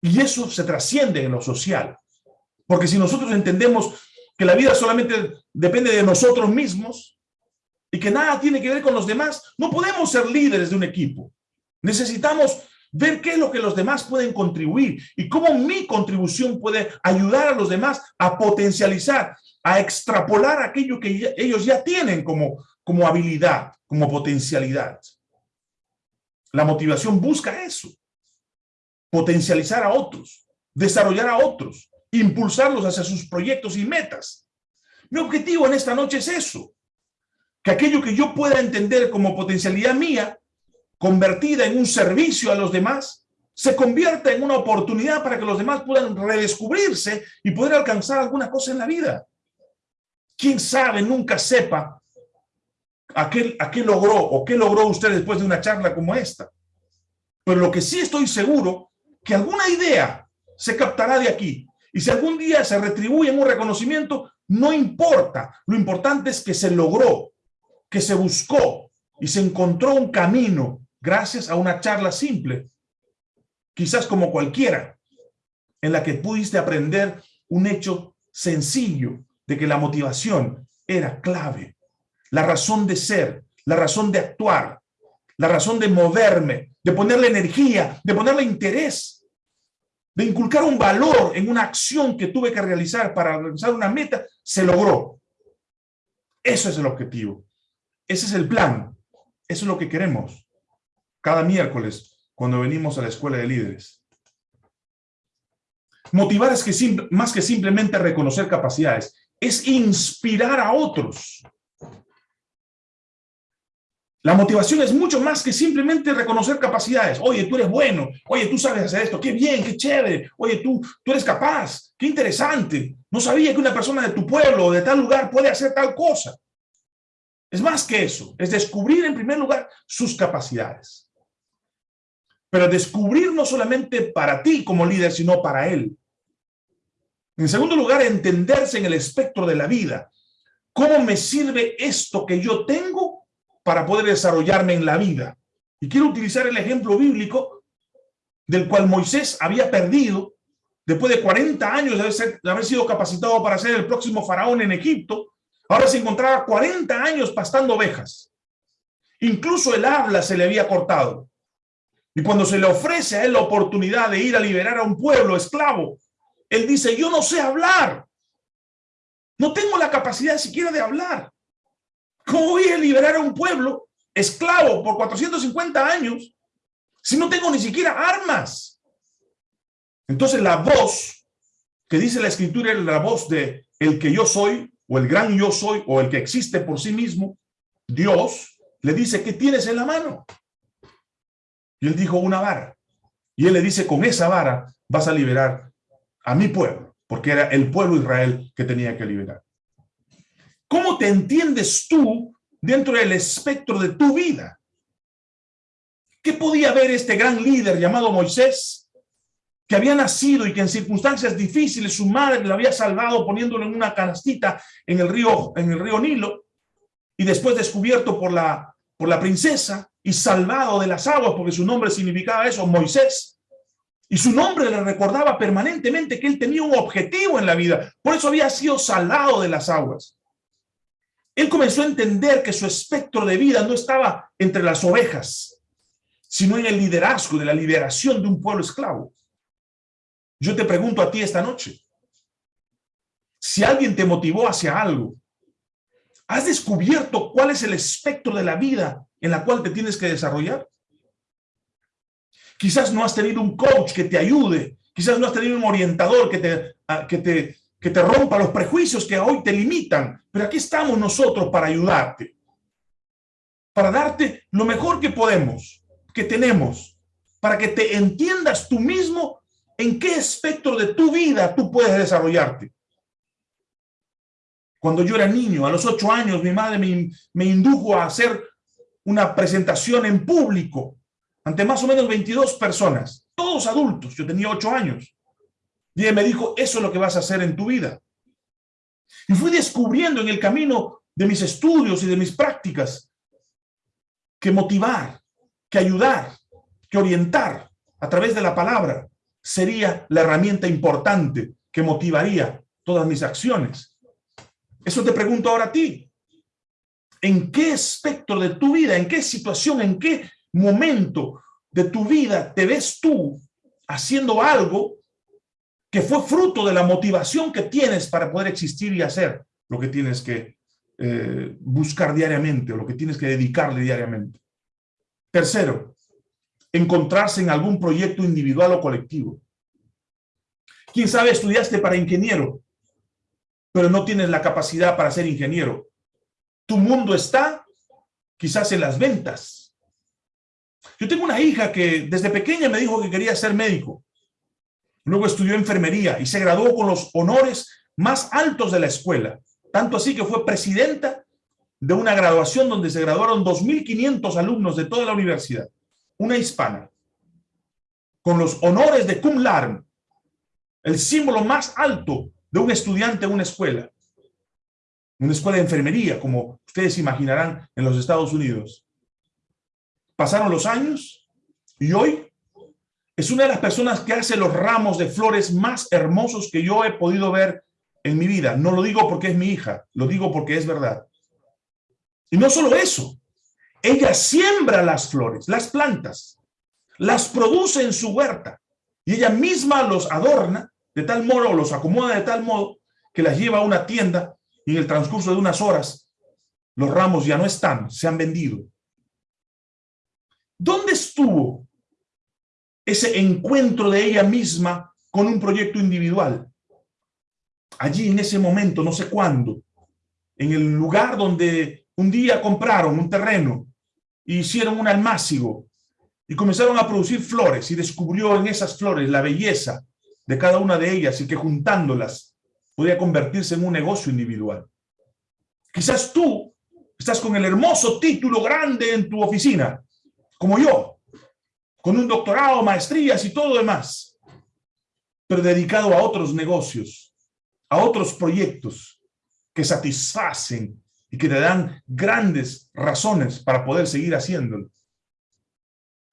Y eso se trasciende en lo social. Porque si nosotros entendemos que la vida solamente depende de nosotros mismos y que nada tiene que ver con los demás, no podemos ser líderes de un equipo. Necesitamos ver qué es lo que los demás pueden contribuir y cómo mi contribución puede ayudar a los demás a potencializar, a extrapolar aquello que ellos ya tienen como, como habilidad, como potencialidad. La motivación busca eso, potencializar a otros, desarrollar a otros, impulsarlos hacia sus proyectos y metas. Mi objetivo en esta noche es eso, que aquello que yo pueda entender como potencialidad mía, convertida en un servicio a los demás, se convierta en una oportunidad para que los demás puedan redescubrirse y poder alcanzar alguna cosa en la vida. ¿Quién sabe, nunca sepa a qué, a qué logró o qué logró usted después de una charla como esta? Pero lo que sí estoy seguro, que alguna idea se captará de aquí. Y si algún día se retribuye en un reconocimiento, no importa. Lo importante es que se logró, que se buscó y se encontró un camino gracias a una charla simple, quizás como cualquiera, en la que pudiste aprender un hecho sencillo de que la motivación era clave, la razón de ser, la razón de actuar, la razón de moverme, de ponerle energía, de ponerle interés, de inculcar un valor en una acción que tuve que realizar para realizar una meta, se logró. Eso es el objetivo. Ese es el plan. Eso es lo que queremos cada miércoles cuando venimos a la escuela de líderes. Motivar es que más que simplemente reconocer capacidades, es inspirar a otros. La motivación es mucho más que simplemente reconocer capacidades. Oye, tú eres bueno. Oye, tú sabes hacer esto. Qué bien, qué chévere. Oye, tú, tú eres capaz. Qué interesante. No sabía que una persona de tu pueblo o de tal lugar puede hacer tal cosa. Es más que eso. Es descubrir en primer lugar sus capacidades. Pero descubrir no solamente para ti como líder, sino para él. En segundo lugar, entenderse en el espectro de la vida. ¿Cómo me sirve esto que yo tengo para poder desarrollarme en la vida? Y quiero utilizar el ejemplo bíblico del cual Moisés había perdido después de 40 años de haber, sido capacitado para ser el próximo faraón en Egipto. Ahora se encontraba 40 años pastando ovejas. Incluso el habla se le había cortado. Y cuando se le ofrece a él la oportunidad de ir a liberar a un pueblo esclavo, él dice, yo no sé hablar. No tengo la capacidad siquiera de hablar. ¿Cómo voy a liberar a un pueblo esclavo por 450 años si no tengo ni siquiera armas? Entonces la voz que dice la escritura es la voz de el que yo soy, o el gran yo soy, o el que existe por sí mismo, Dios, le dice, ¿qué tienes en la mano? Y él dijo, una vara. Y él le dice, con esa vara vas a liberar a mi pueblo, porque era el pueblo Israel que tenía que liberar. ¿Cómo te entiendes tú dentro del espectro de tu vida? ¿Qué podía ver este gran líder llamado Moisés, que había nacido y que en circunstancias difíciles su madre lo había salvado poniéndolo en una canastita en el río, en el río Nilo, y después descubierto por la, por la princesa, y salvado de las aguas, porque su nombre significaba eso, Moisés. Y su nombre le recordaba permanentemente que él tenía un objetivo en la vida. Por eso había sido salvado de las aguas. Él comenzó a entender que su espectro de vida no estaba entre las ovejas, sino en el liderazgo de la liberación de un pueblo esclavo. Yo te pregunto a ti esta noche, Si alguien te motivó hacia algo, ¿has descubierto cuál es el espectro de la vida en la cual te tienes que desarrollar? Quizás no has tenido un coach que te ayude, quizás no has tenido un orientador que te, ah, que te, que te rompa los prejuicios que hoy te limitan, pero aquí estamos nosotros para ayudarte, para darte lo mejor que podemos, que tenemos, para que te entiendas tú mismo en qué espectro de tu vida tú puedes desarrollarte. Cuando yo era niño, a los ocho años, mi madre me, me indujo a hacer una presentación en público ante más o menos 22 personas, todos adultos, yo tenía ocho años. Y ella me dijo, eso es lo que vas a hacer en tu vida. Y fui descubriendo en el camino de mis estudios y de mis prácticas que motivar, que ayudar, que orientar a través de la palabra sería la herramienta importante que motivaría todas mis acciones. Eso te pregunto ahora a ti. ¿En qué espectro de tu vida, en qué situación, en qué momento de tu vida te ves tú haciendo algo que fue fruto de la motivación que tienes para poder existir y hacer lo que tienes que eh, buscar diariamente o lo que tienes que dedicarle diariamente? Tercero, encontrarse en algún proyecto individual o colectivo. Quién sabe, estudiaste para ingeniero, pero no tienes la capacidad para ser ingeniero. Tu mundo está quizás en las ventas. Yo tengo una hija que desde pequeña me dijo que quería ser médico. Luego estudió enfermería y se graduó con los honores más altos de la escuela. Tanto así que fue presidenta de una graduación donde se graduaron 2.500 alumnos de toda la universidad. Una hispana. Con los honores de cum laude. El símbolo más alto de un estudiante en una escuela una escuela de enfermería, como ustedes imaginarán en los Estados Unidos. Pasaron los años y hoy es una de las personas que hace los ramos de flores más hermosos que yo he podido ver en mi vida. No lo digo porque es mi hija, lo digo porque es verdad. Y no solo eso, ella siembra las flores, las plantas, las produce en su huerta y ella misma los adorna de tal modo, los acomoda de tal modo que las lleva a una tienda y en el transcurso de unas horas los ramos ya no están, se han vendido. ¿Dónde estuvo ese encuentro de ella misma con un proyecto individual? Allí en ese momento, no sé cuándo, en el lugar donde un día compraron un terreno hicieron un almácigo y comenzaron a producir flores y descubrió en esas flores la belleza de cada una de ellas y que juntándolas podría convertirse en un negocio individual. Quizás tú estás con el hermoso título grande en tu oficina, como yo, con un doctorado, maestrías y todo demás, pero dedicado a otros negocios, a otros proyectos que satisfacen y que te dan grandes razones para poder seguir haciéndolo.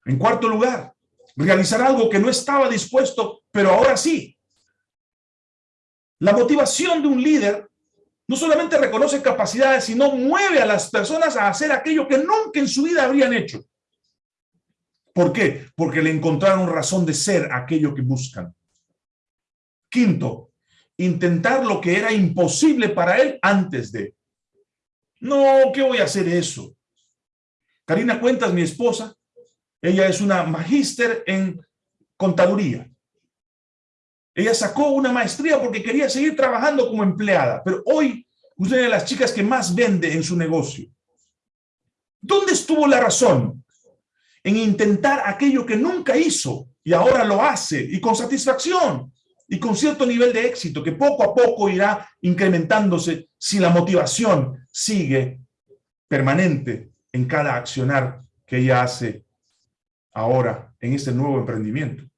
En cuarto lugar, realizar algo que no estaba dispuesto, pero ahora sí, la motivación de un líder no solamente reconoce capacidades, sino mueve a las personas a hacer aquello que nunca en su vida habrían hecho. ¿Por qué? Porque le encontraron razón de ser aquello que buscan. Quinto, intentar lo que era imposible para él antes de. No, ¿qué voy a hacer eso? Karina Cuentas, mi esposa, ella es una magíster en contaduría. Ella sacó una maestría porque quería seguir trabajando como empleada, pero hoy usted es de las chicas que más vende en su negocio. ¿Dónde estuvo la razón? En intentar aquello que nunca hizo y ahora lo hace y con satisfacción y con cierto nivel de éxito que poco a poco irá incrementándose si la motivación sigue permanente en cada accionar que ella hace ahora en este nuevo emprendimiento.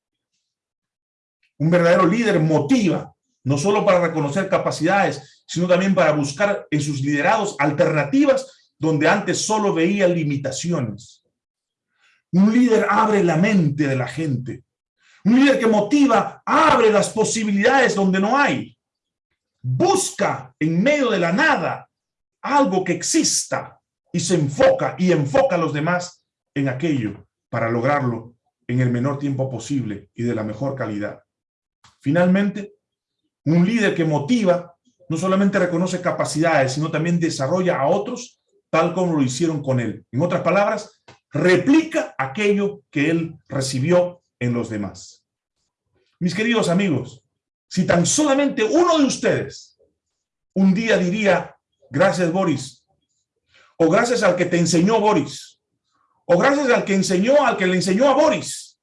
Un verdadero líder motiva, no solo para reconocer capacidades, sino también para buscar en sus liderados alternativas donde antes solo veía limitaciones. Un líder abre la mente de la gente. Un líder que motiva, abre las posibilidades donde no hay. Busca en medio de la nada algo que exista y se enfoca y enfoca a los demás en aquello para lograrlo en el menor tiempo posible y de la mejor calidad. Finalmente, un líder que motiva no solamente reconoce capacidades, sino también desarrolla a otros tal como lo hicieron con él. En otras palabras, replica aquello que él recibió en los demás. Mis queridos amigos, si tan solamente uno de ustedes un día diría, gracias Boris, o gracias al que te enseñó Boris, o gracias al que enseñó al que le enseñó a Boris,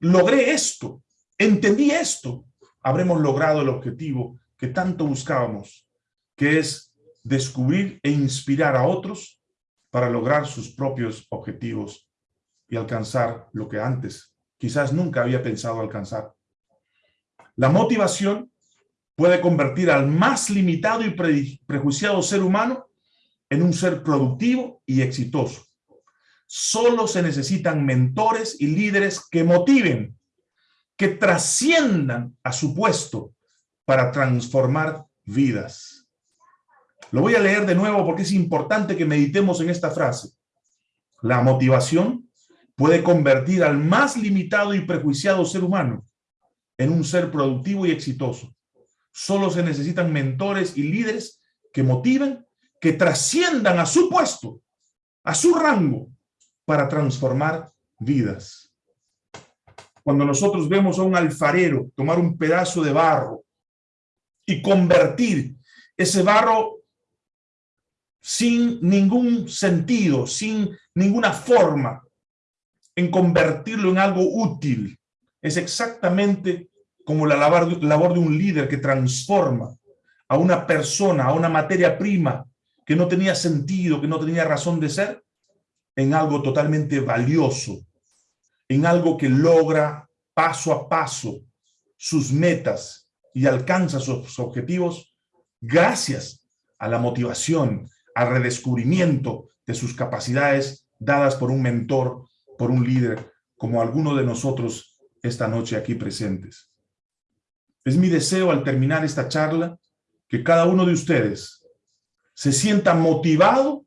logré esto, entendí esto, habremos logrado el objetivo que tanto buscábamos, que es descubrir e inspirar a otros para lograr sus propios objetivos y alcanzar lo que antes quizás nunca había pensado alcanzar. La motivación puede convertir al más limitado y prejuiciado ser humano en un ser productivo y exitoso. Solo se necesitan mentores y líderes que motiven, que trasciendan a su puesto para transformar vidas. Lo voy a leer de nuevo porque es importante que meditemos en esta frase. La motivación puede convertir al más limitado y prejuiciado ser humano en un ser productivo y exitoso. Solo se necesitan mentores y líderes que motiven, que trasciendan a su puesto, a su rango, para transformar vidas. Cuando nosotros vemos a un alfarero tomar un pedazo de barro y convertir ese barro sin ningún sentido, sin ninguna forma, en convertirlo en algo útil. Es exactamente como la labor de un líder que transforma a una persona, a una materia prima que no tenía sentido, que no tenía razón de ser, en algo totalmente valioso, en algo que logra paso a paso sus metas y alcanza sus objetivos gracias a la motivación, al redescubrimiento de sus capacidades dadas por un mentor, por un líder, como alguno de nosotros esta noche aquí presentes. Es mi deseo al terminar esta charla que cada uno de ustedes se sienta motivado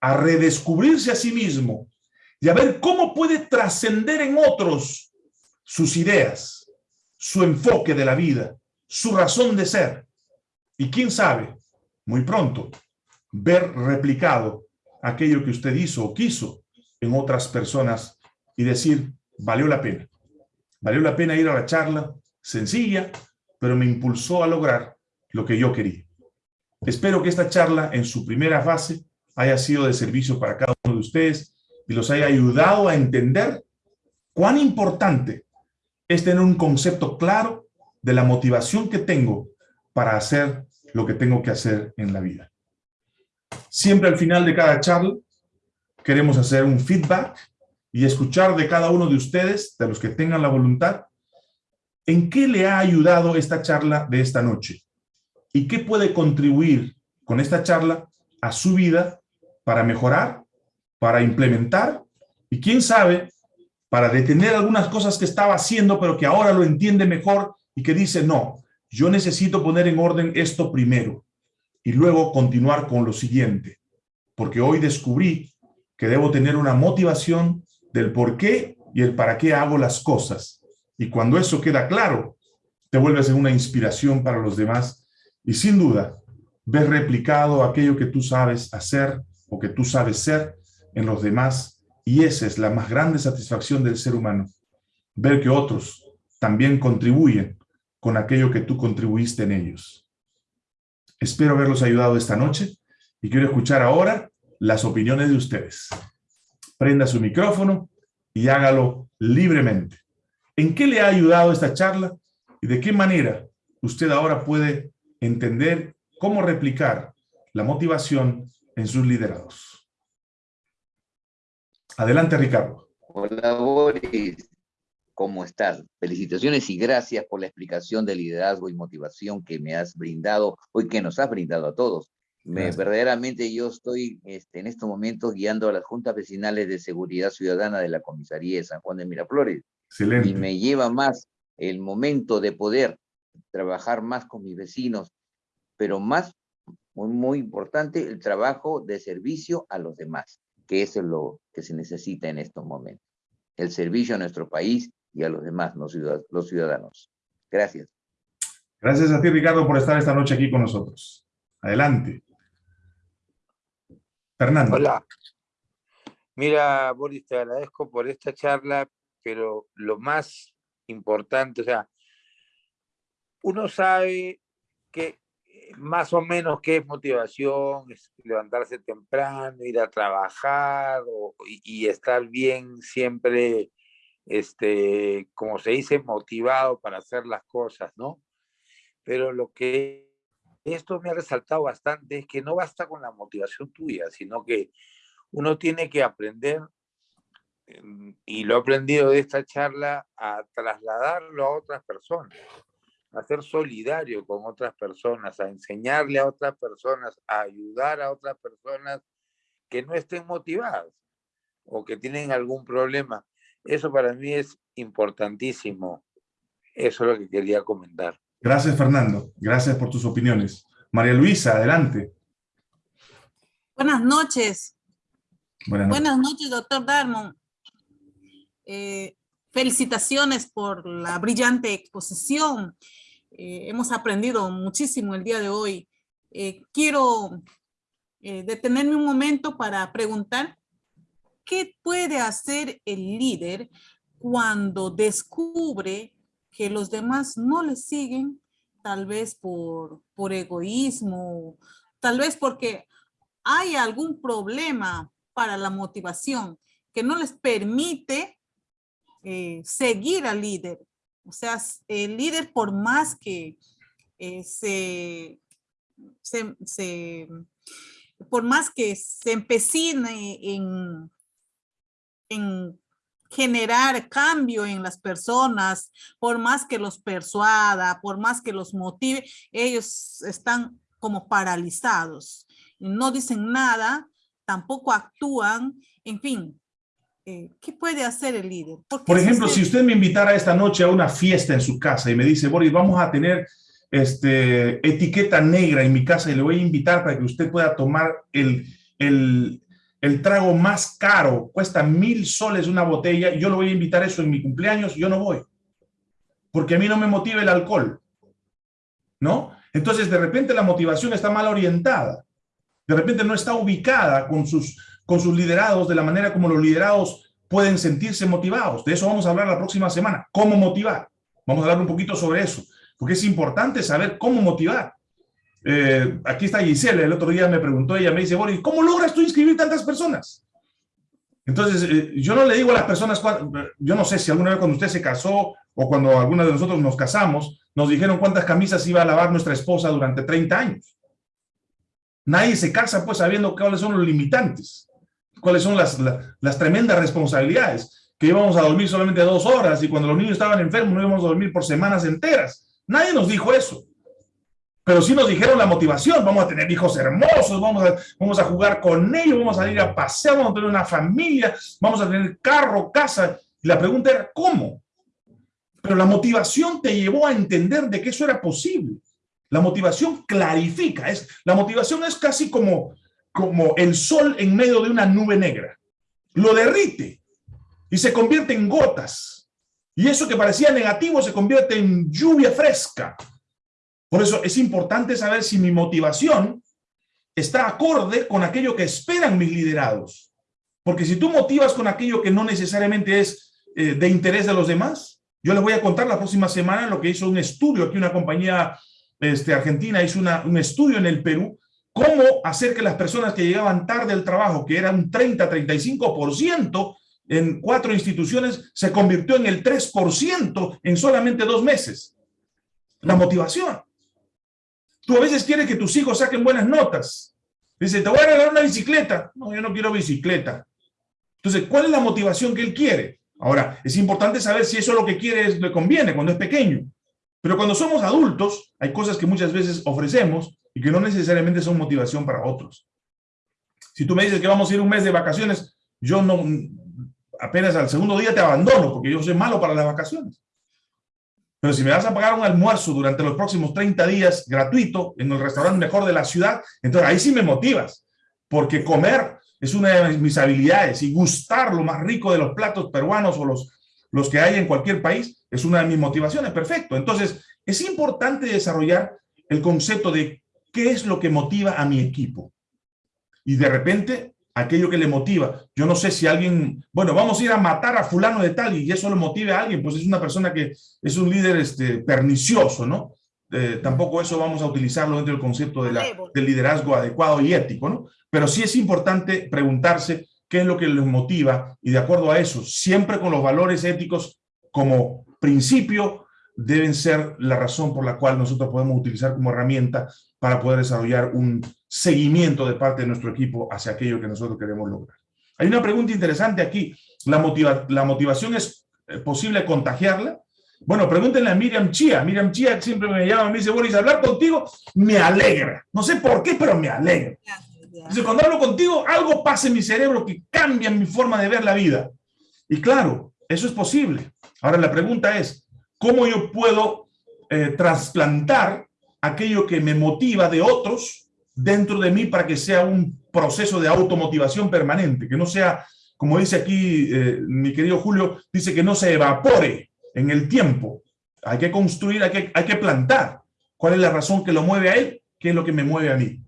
a redescubrirse a sí mismo y a ver cómo puede trascender en otros sus ideas, su enfoque de la vida, su razón de ser. Y quién sabe, muy pronto, ver replicado aquello que usted hizo o quiso en otras personas y decir, valió la pena. Valió la pena ir a la charla, sencilla, pero me impulsó a lograr lo que yo quería. Espero que esta charla en su primera fase haya sido de servicio para cada uno de ustedes y los haya ayudado a entender cuán importante es tener un concepto claro de la motivación que tengo para hacer lo que tengo que hacer en la vida. Siempre al final de cada charla queremos hacer un feedback y escuchar de cada uno de ustedes, de los que tengan la voluntad, en qué le ha ayudado esta charla de esta noche y qué puede contribuir con esta charla a su vida para mejorar, para implementar y quién sabe, para detener algunas cosas que estaba haciendo pero que ahora lo entiende mejor y que dice, no, yo necesito poner en orden esto primero y luego continuar con lo siguiente, porque hoy descubrí que debo tener una motivación del por qué y el para qué hago las cosas. Y cuando eso queda claro, te vuelves en una inspiración para los demás y sin duda ves replicado aquello que tú sabes hacer o que tú sabes ser en los demás y esa es la más grande satisfacción del ser humano, ver que otros también contribuyen con aquello que tú contribuiste en ellos. Espero haberlos ayudado esta noche y quiero escuchar ahora las opiniones de ustedes. Prenda su micrófono y hágalo libremente. ¿En qué le ha ayudado esta charla y de qué manera usted ahora puede entender cómo replicar la motivación en sus liderados? Adelante, Ricardo. Hola, Boris. ¿Cómo estás? Felicitaciones y gracias por la explicación de liderazgo y motivación que me has brindado hoy, que nos has brindado a todos. Me, verdaderamente yo estoy este, en estos momentos guiando a las juntas vecinales de seguridad ciudadana de la comisaría de San Juan de Miraflores. Excelente. Y me lleva más el momento de poder trabajar más con mis vecinos, pero más, muy, muy importante, el trabajo de servicio a los demás, que eso es lo que se necesita en estos momentos. El servicio a nuestro país y a los demás, los ciudadanos. Gracias. Gracias a ti, Ricardo, por estar esta noche aquí con nosotros. Adelante. Fernando. Hola. Mira, Boris, te agradezco por esta charla, pero lo más importante, o sea, uno sabe que más o menos qué es motivación, es levantarse temprano, ir a trabajar y, estar bien siempre, este, como se dice, motivado para hacer las cosas, ¿no? Pero lo que esto me ha resaltado bastante es que no basta con la motivación tuya, sino que uno tiene que aprender, em, y lo he aprendido de esta charla, a trasladarlo a otras personas, a ser solidario con otras personas, a enseñarle a otras personas, a ayudar a otras personas que no estén motivadas o que tienen algún problema. Eso para mí es importantísimo. Eso es lo que quería comentar. Gracias, Fernando. Gracias por tus opiniones. María Luisa, adelante. Buenas noches. Buenas noches, Buenas noches doctor Darmon. Eh, felicitaciones por la brillante exposición. Eh, hemos aprendido muchísimo el día de hoy. Eh, quiero detenerme un momento para preguntar ¿qué puede hacer el líder cuando descubre que los demás no le siguen, tal vez por, por egoísmo, tal vez porque hay algún problema para la motivación que no les permite eh, seguir al líder. O sea, el líder por más que eh, se, se, por más que se empecine en, en generar cambio en las personas, por más que los persuada, por más que los motive, ellos están como paralizados. No dicen nada, tampoco actúan, en fin. Eh, ¿Qué puede hacer el líder? Por ejemplo, si usted me invitara esta noche a una fiesta en su casa y me dice, Boris, vamos a tener este, etiqueta negra en mi casa y le voy a invitar para que usted pueda tomar el, el, el trago más caro, cuesta mil soles una botella, y yo lo voy a invitar eso en mi cumpleaños, yo no voy. Porque a mí no me motiva el alcohol. ¿No? Entonces, de repente la motivación está mal orientada. De repente no está ubicada con sus, con sus liderados de la manera como los liderados pueden sentirse motivados. De eso vamos a hablar la próxima semana. ¿Cómo motivar? Vamos a hablar un poquito sobre eso. Porque es importante saber cómo motivar. Eh, aquí está Giselle, el otro día me preguntó, ella me dice, Boris, ¿cómo logras tú inscribir tantas personas? Entonces, eh, yo no le digo a las personas, yo no sé si alguna vez cuando usted se casó o cuando alguna de nosotros nos casamos, nos dijeron cuántas camisas iba a lavar nuestra esposa durante 30 años. Nadie se casa pues sabiendo cuáles son los limitantes, cuáles son las, las tremendas responsabilidades, que íbamos a dormir solamente dos horas y cuando los niños estaban enfermos no íbamos a dormir por semanas enteras. Nadie nos dijo eso pero sí nos dijeron la motivación, vamos a tener hijos hermosos, vamos a, vamos a jugar con ellos, vamos a ir a pasear, vamos a tener una familia, vamos a tener carro, casa. Y la pregunta era, ¿cómo? Pero la motivación te llevó a entender de que eso era posible. La motivación clarifica, es, la motivación es casi como, como el sol en medio de una nube negra. Lo derrite y se convierte en gotas. Y eso que parecía negativo se convierte en lluvia fresca por eso es importante saber si mi motivación está acorde con aquello que esperan mis liderados. Porque si tú motivas con aquello que no necesariamente es eh, de interés de los demás, yo les voy a contar la próxima semana lo que hizo un estudio, aquí una compañía este, argentina hizo un estudio en el Perú, cómo hacer que las personas que llegaban tarde al trabajo, que era un 30-35%, en cuatro instituciones se convirtió en el 3% en solamente dos meses. La motivación. Tú a veces quieres que tus hijos saquen buenas notas. Dice, te voy a regalar una bicicleta. No, yo no quiero bicicleta. Entonces, ¿cuál es la motivación que él quiere? Ahora, es importante saber si eso es lo que quiere le conviene cuando es pequeño. Pero cuando somos adultos, hay cosas que muchas veces ofrecemos y que no necesariamente son motivación para otros. Si tú me dices que vamos a ir un mes de vacaciones, yo no, apenas al segundo día te abandono porque yo soy malo para las vacaciones. Pero si me vas a pagar un almuerzo durante los próximos 30 días gratuito en el restaurante mejor de la ciudad, entonces ahí sí me motivas. Porque comer es una de mis habilidades y gustar lo más rico de los platos peruanos o los, los que hay en cualquier país, es una de mis motivaciones, perfecto. Entonces, es importante desarrollar el concepto de qué es lo que motiva a mi equipo. Y de repente, aquello que le motiva. Yo no sé si alguien, bueno, vamos a ir a matar a fulano de tal y eso lo motive a alguien, pues es una persona que es un líder este, pernicioso, ¿no? Eh, tampoco eso vamos a utilizarlo dentro del concepto de la, del liderazgo adecuado y ético, ¿no? Pero sí es importante preguntarse qué es lo que les motiva y de acuerdo a eso, siempre con los valores éticos como principio, deben ser la razón por la cual nosotros podemos utilizar como herramienta para poder desarrollar un seguimiento de parte de nuestro equipo hacia aquello que nosotros queremos lograr. Hay una pregunta interesante aquí. ¿La, motiva la motivación es eh, posible contagiarla? Bueno, pregúntenle a Miriam Chia. Miriam Chia siempre me llama, me dice, Boris, hablar contigo me alegra. No sé por qué, pero me alegra. Dice, cuando hablo contigo, algo pasa en mi cerebro que cambia mi forma de ver la vida. Y claro, eso es posible. Ahora la pregunta es, ¿cómo yo puedo eh, trasplantar aquello que me motiva de otros dentro de mí para que sea un proceso de automotivación permanente, que no sea, como dice aquí eh, mi querido Julio, dice que no se evapore en el tiempo. Hay que construir, hay que, hay que plantar. ¿Cuál es la razón que lo mueve a él? ¿Qué es lo que me mueve a mí?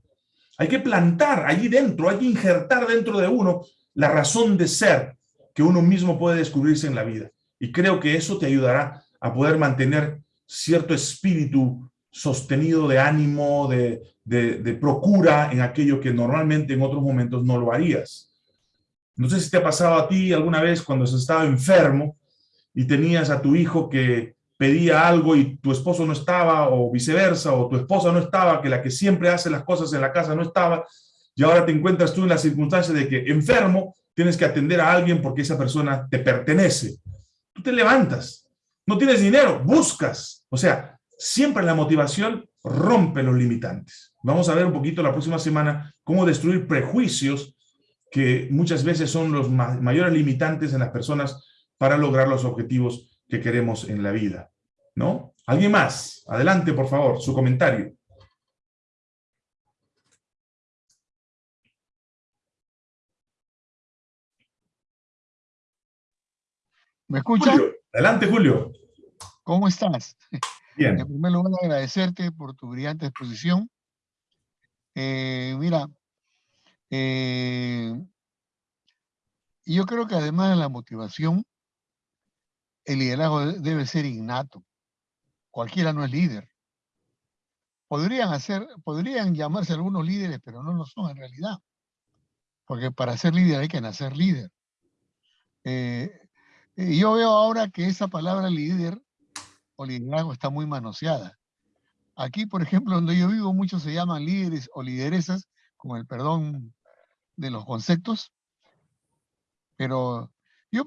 Hay que plantar allí dentro, hay que injertar dentro de uno la razón de ser que uno mismo puede descubrirse en la vida. Y creo que eso te ayudará a poder mantener cierto espíritu sostenido de ánimo, de, de, procura en aquello que normalmente en otros momentos no lo harías. No sé si te ha pasado a ti alguna vez cuando has estado enfermo y tenías a tu hijo que pedía algo y tu esposo no estaba, o viceversa, o tu esposa no estaba, que la que siempre hace las cosas en la casa no estaba, y ahora te encuentras tú en la circunstancia de que enfermo, tienes que atender a alguien porque esa persona te pertenece. Tú te levantas, no tienes dinero, buscas. O sea, siempre la motivación rompe los limitantes. Vamos a ver un poquito la próxima semana cómo destruir prejuicios que muchas veces son los mayores limitantes en las personas para lograr los objetivos que queremos en la vida, ¿no? ¿Alguien más? Adelante, por favor, su comentario. ¿Me escucha? Adelante, Julio. ¿Cómo estás? Bien. En primer lugar, agradecerte por tu brillante exposición. Eh, mira, eh, yo creo que además de la motivación, el liderazgo debe ser innato. Cualquiera no es líder. Podrían, hacer, podrían llamarse algunos líderes, pero no lo son en realidad. Porque para ser líder hay que nacer líder. Eh, yo veo ahora que esa palabra líder o liderazgo está muy manoseada. Aquí, por ejemplo, donde yo vivo, muchos se llaman líderes o lideresas, con el perdón de los conceptos, pero yo,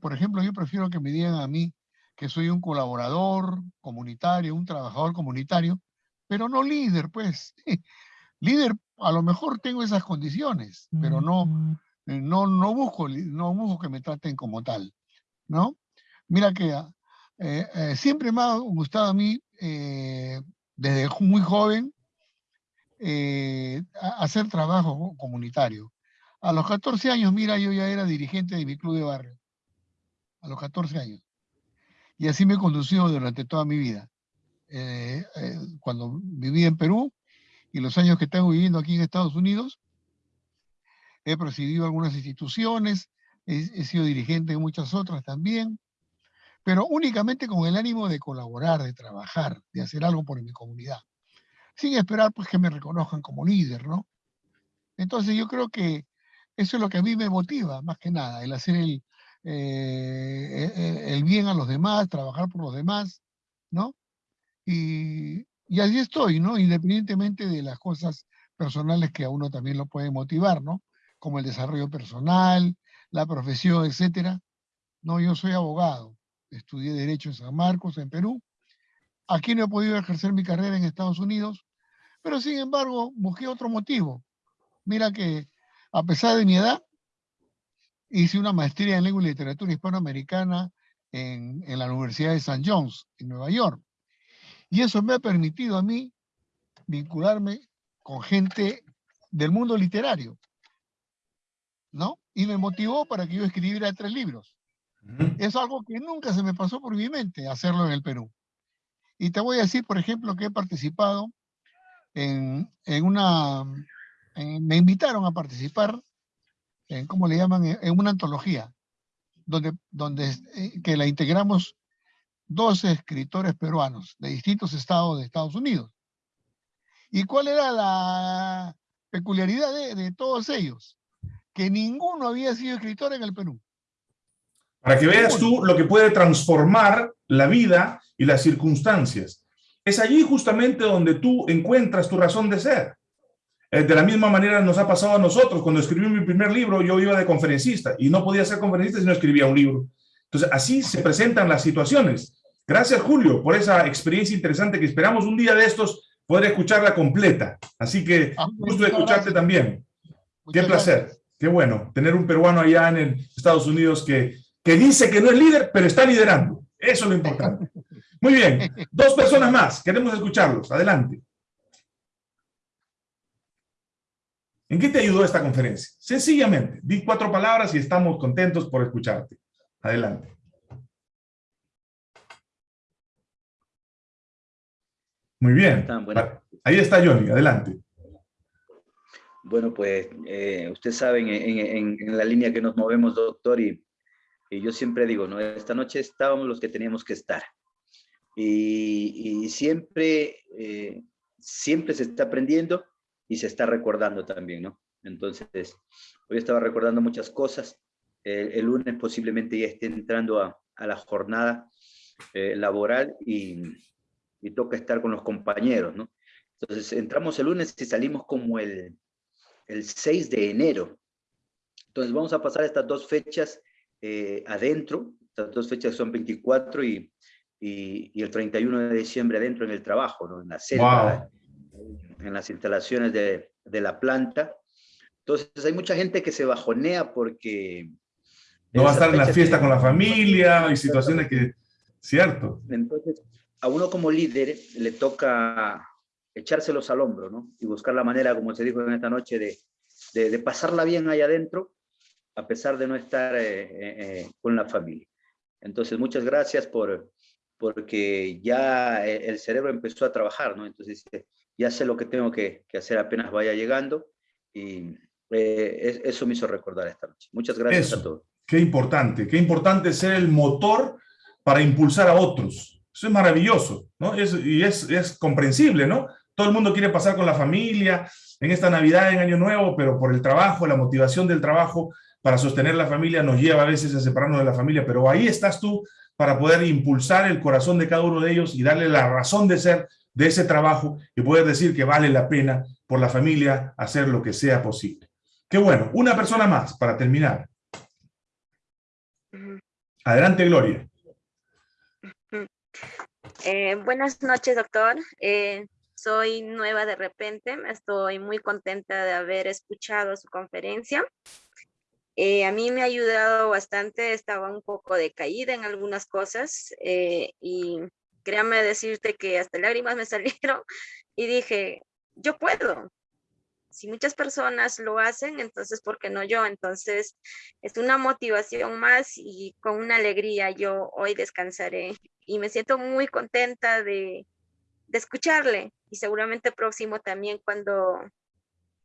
por ejemplo, yo prefiero que me digan a mí que soy un colaborador comunitario, un trabajador comunitario, pero no líder, pues. [LAUGHS] líder, a lo mejor tengo esas condiciones, pero no, eh, no, no, busco, no busco que me traten como tal, ¿no? Mira que eh, eh, siempre me ha gustado a mí, desde muy joven, hacer trabajo comunitario. A los 14 años, mira, yo ya era dirigente de mi club de barrio. A los 14 años. Y así me he conducido durante toda mi vida. Eh, eh, cuando viví en Perú y los años que tengo viviendo aquí en Estados Unidos, he presidido algunas instituciones, he, sido dirigente de muchas otras también, pero únicamente con el ánimo de colaborar, de trabajar, de hacer algo por mi comunidad, sin esperar pues que me reconozcan como líder, ¿no? Entonces yo creo que eso es lo que a mí me motiva, más que nada, el hacer el, eh, e, e, el bien a los demás, trabajar por los demás, ¿no? Y, y así estoy, ¿no? Independientemente de las cosas personales que a uno también lo pueden motivar, ¿no? Como el desarrollo personal, la profesión, etcétera. No, yo soy abogado, estudié Derecho en San Marcos, en Perú. Aquí no he podido ejercer mi carrera en Estados Unidos, pero sin embargo busqué otro motivo. Mira que a pesar de mi edad, hice una maestría en lengua y literatura hispanoamericana en, la Universidad de St. John's, en Nueva York. Y eso me ha permitido a mí vincularme con gente del mundo literario, ¿no? Y me motivó para que yo escribiera tres libros. Es algo que nunca se me pasó por mi mente hacerlo en el Perú. Y te voy a decir, por ejemplo, que he participado en, en una, en- me invitaron a participar en, ¿cómo le llaman? En, en una antología, donde, donde eh, que la integramos 12 escritores peruanos de distintos estados de Estados Unidos. ¿Y cuál era la peculiaridad de, de todos ellos? Que ninguno había sido escritor en el Perú. Para que veas tú lo que puede transformar la vida y las circunstancias. Es allí justamente donde tú encuentras tu razón de ser. Eh, De la misma manera nos ha pasado a nosotros. Cuando escribí mi primer libro, yo iba de conferencista y no podía ser conferencista si no escribía un libro. Entonces, así se presentan las situaciones. Gracias, Julio, por esa experiencia interesante que esperamos un día de estos poder escucharla completa. Así que, gusto de escucharte también. Qué placer, qué bueno tener un peruano allá en el Estados Unidos que, que dice que no es líder, pero está liderando. Eso es lo importante. Muy bien, dos personas más, queremos escucharlos. Adelante. ¿En qué te ayudó esta conferencia? Sencillamente, di cuatro palabras y estamos contentos por escucharte. Adelante. Muy bien. Ahí está Johnny, adelante. Bueno, pues eh, usted sabe en, en- en la línea que nos movemos, doctor, y, y yo siempre digo, ¿no? Esta noche estábamos los que teníamos que estar. Y, y siempre, eh, siempre se está aprendiendo y se está recordando también, ¿no? Entonces, hoy estaba recordando muchas cosas. El, el lunes posiblemente ya esté entrando a, a la jornada eh, laboral y, y toca estar con los compañeros, ¿no? Entonces, entramos el lunes y salimos como el, el 6 de enero. Entonces, vamos a pasar estas dos fechas eh, adentro, estas dos fechas son 24 y, y, y el 31 de diciembre adentro en el trabajo, ¿no? En la selva, en las instalaciones de, de la planta. Entonces, hay mucha gente que se bajonea porque... No va a estar en la fiesta con la familia y situaciones que... Cierto. Entonces, a uno como líder le toca echárselos al hombro, ¿no? Y buscar la manera, como se dijo en esta noche, de, de, de pasarla bien ahí adentro, a pesar de no estar eh, eh, eh, con la familia. Entonces, muchas gracias por, porque ya eh, el cerebro empezó a trabajar, ¿no? Entonces, ya sé lo que tengo que, que hacer apenas vaya llegando y eh, es- eso me hizo recordar esta noche. Muchas gracias Eso. a todos. Qué importante, qué importante ser el motor para impulsar a otros. Eso es maravilloso, ¿no? Es- y es, es comprensible, ¿no? Todo el mundo quiere pasar con la familia en esta Navidad, en Año Nuevo, pero por el trabajo, la motivación del trabajo para sostener la familia nos lleva a veces a separarnos de la familia, pero ahí estás tú para poder impulsar el corazón de cada uno de ellos y darle la razón de ser de ese trabajo y poder decir que vale la pena por la familia hacer lo que sea posible. Qué bueno. Una persona más para terminar. Adelante, Gloria. Eh, buenas noches, doctor. Eh, soy nueva de repente. Estoy muy contenta de haber escuchado su conferencia. Eh, a mí me ha ayudado bastante. Estaba un poco decaída en algunas cosas eh, y créame decirte que hasta lágrimas me [LAUGHS] salieron y dije, yo puedo. Si muchas personas lo hacen, entonces, ¿por qué no yo? Entonces, es una motivación más y con una alegría yo hoy descansaré y me siento muy contenta de, de escucharle y seguramente próximo también cuando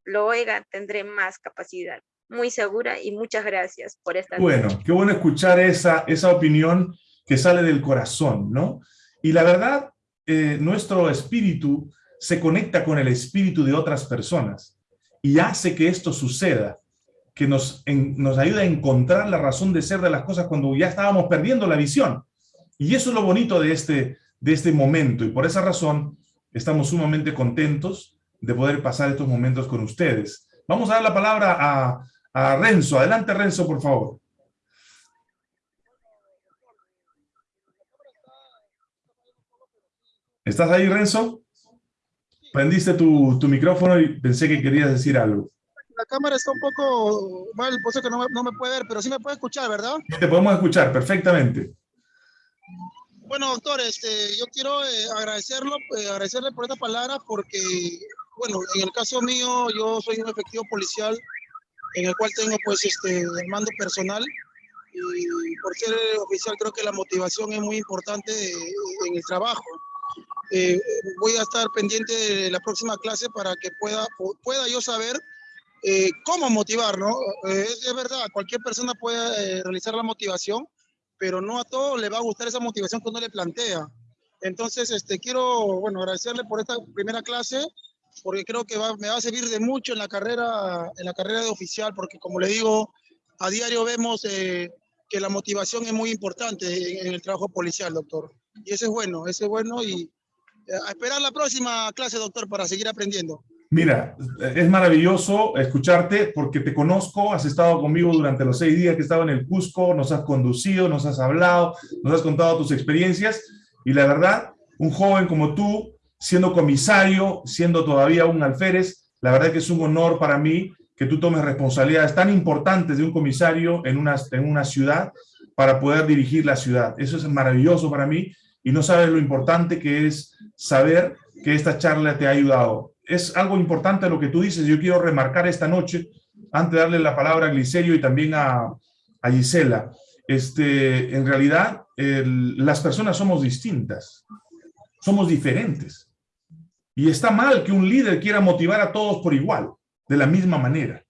lo oiga tendré más capacidad. Muy segura y muchas gracias por esta Bueno, qué bueno escuchar esa, esa opinión que sale del corazón, ¿no? Y la verdad, eh, nuestro espíritu se conecta con el espíritu de otras personas y hace que esto suceda, que nos, en- nos ayuda a encontrar la razón de ser de las cosas cuando ya estábamos perdiendo la visión. Y eso es lo bonito de este, de este momento y por esa razón estamos sumamente contentos de poder pasar estos momentos con ustedes. Vamos a dar la palabra a, a Renzo. Adelante, Renzo, por favor. ¿Estás ahí, Renzo? Prendiste tu, tu micrófono y pensé que querías decir algo. La cámara está un poco mal, por eso que no me, no me puede ver, pero sí me puede escuchar, ¿verdad? Te podemos escuchar perfectamente. Bueno, doctor, este, yo quiero eh, agradecerlo, eh, agradecerle por esta palabra porque, bueno, en el caso mío, yo soy un efectivo policial en el cual tengo, pues, este, el mando personal y por ser oficial creo que la motivación es muy importante en el trabajo. Eh, voy a estar pendiente de la próxima clase para que pueda, pueda yo saber eh, cómo motivar, ¿no? Eh, es, es, verdad, cualquier persona puede realizar la motivación, pero no a todos le va a gustar esa motivación que uno le plantea. Entonces, este, quiero, bueno, agradecerle por esta primera clase, porque creo que va, me va a servir de mucho en la carrera, en la carrera de oficial, porque como le digo, a diario vemos eh, que la motivación es muy importante en, en, el trabajo policial, doctor. Y eso es bueno, eso es bueno y eh, a esperar la próxima clase, doctor, para seguir aprendiendo. Mira, es maravilloso escucharte porque te conozco, has estado conmigo durante los seis días que he estado en el Cusco, nos has conducido, nos has hablado, nos has contado tus experiencias y la verdad, un joven como tú, siendo comisario, siendo todavía un alférez, la verdad que es un honor para mí que tú tomes responsabilidades tan importantes de un comisario en una, en una ciudad para poder dirigir la ciudad. Eso es maravilloso para mí y no sabes lo importante que es saber que esta charla te ha ayudado es algo importante lo que tú dices. Yo quiero remarcar esta noche, antes de darle la palabra a Glicerio y también a, a Gisela. Este, en realidad, las personas somos distintas, somos diferentes. Y está mal que un líder quiera motivar a todos por igual, de la misma manera.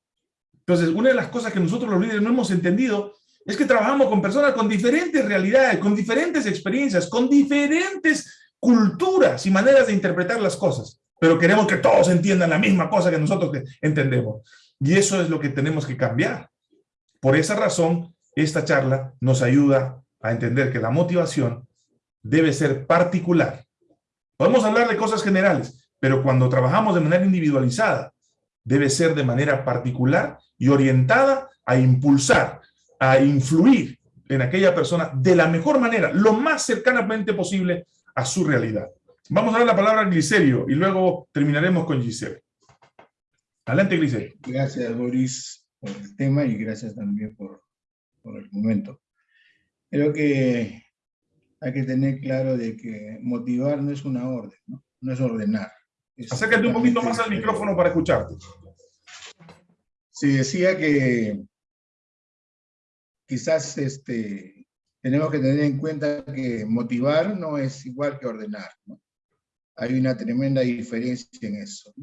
Entonces, una de las cosas que nosotros los líderes no hemos entendido es que trabajamos con personas con diferentes realidades, con diferentes experiencias, con diferentes culturas y maneras de interpretar las cosas pero queremos que todos entiendan la misma cosa que nosotros entendemos. Y eso es lo que tenemos que cambiar. Por esa razón, esta charla nos ayuda a entender que la motivación debe ser particular. Podemos hablar de cosas generales, pero cuando trabajamos de manera individualizada, debe ser de manera particular y orientada a impulsar, a influir en aquella persona de la mejor manera, lo más cercanamente posible a su realidad. Vamos a dar la palabra a Glicerio y luego terminaremos con Giselle. Adelante, Glicerio. Gracias, Boris, por el tema y gracias también por, por el momento. Creo que hay que tener claro de que motivar no es una orden, no, no es ordenar. Es Acércate un poquito más al micrófono para escucharte. Sí, decía que quizás este, tenemos que tener en cuenta que motivar no es igual que ordenar. ¿no? Hay una tremenda diferencia en eso.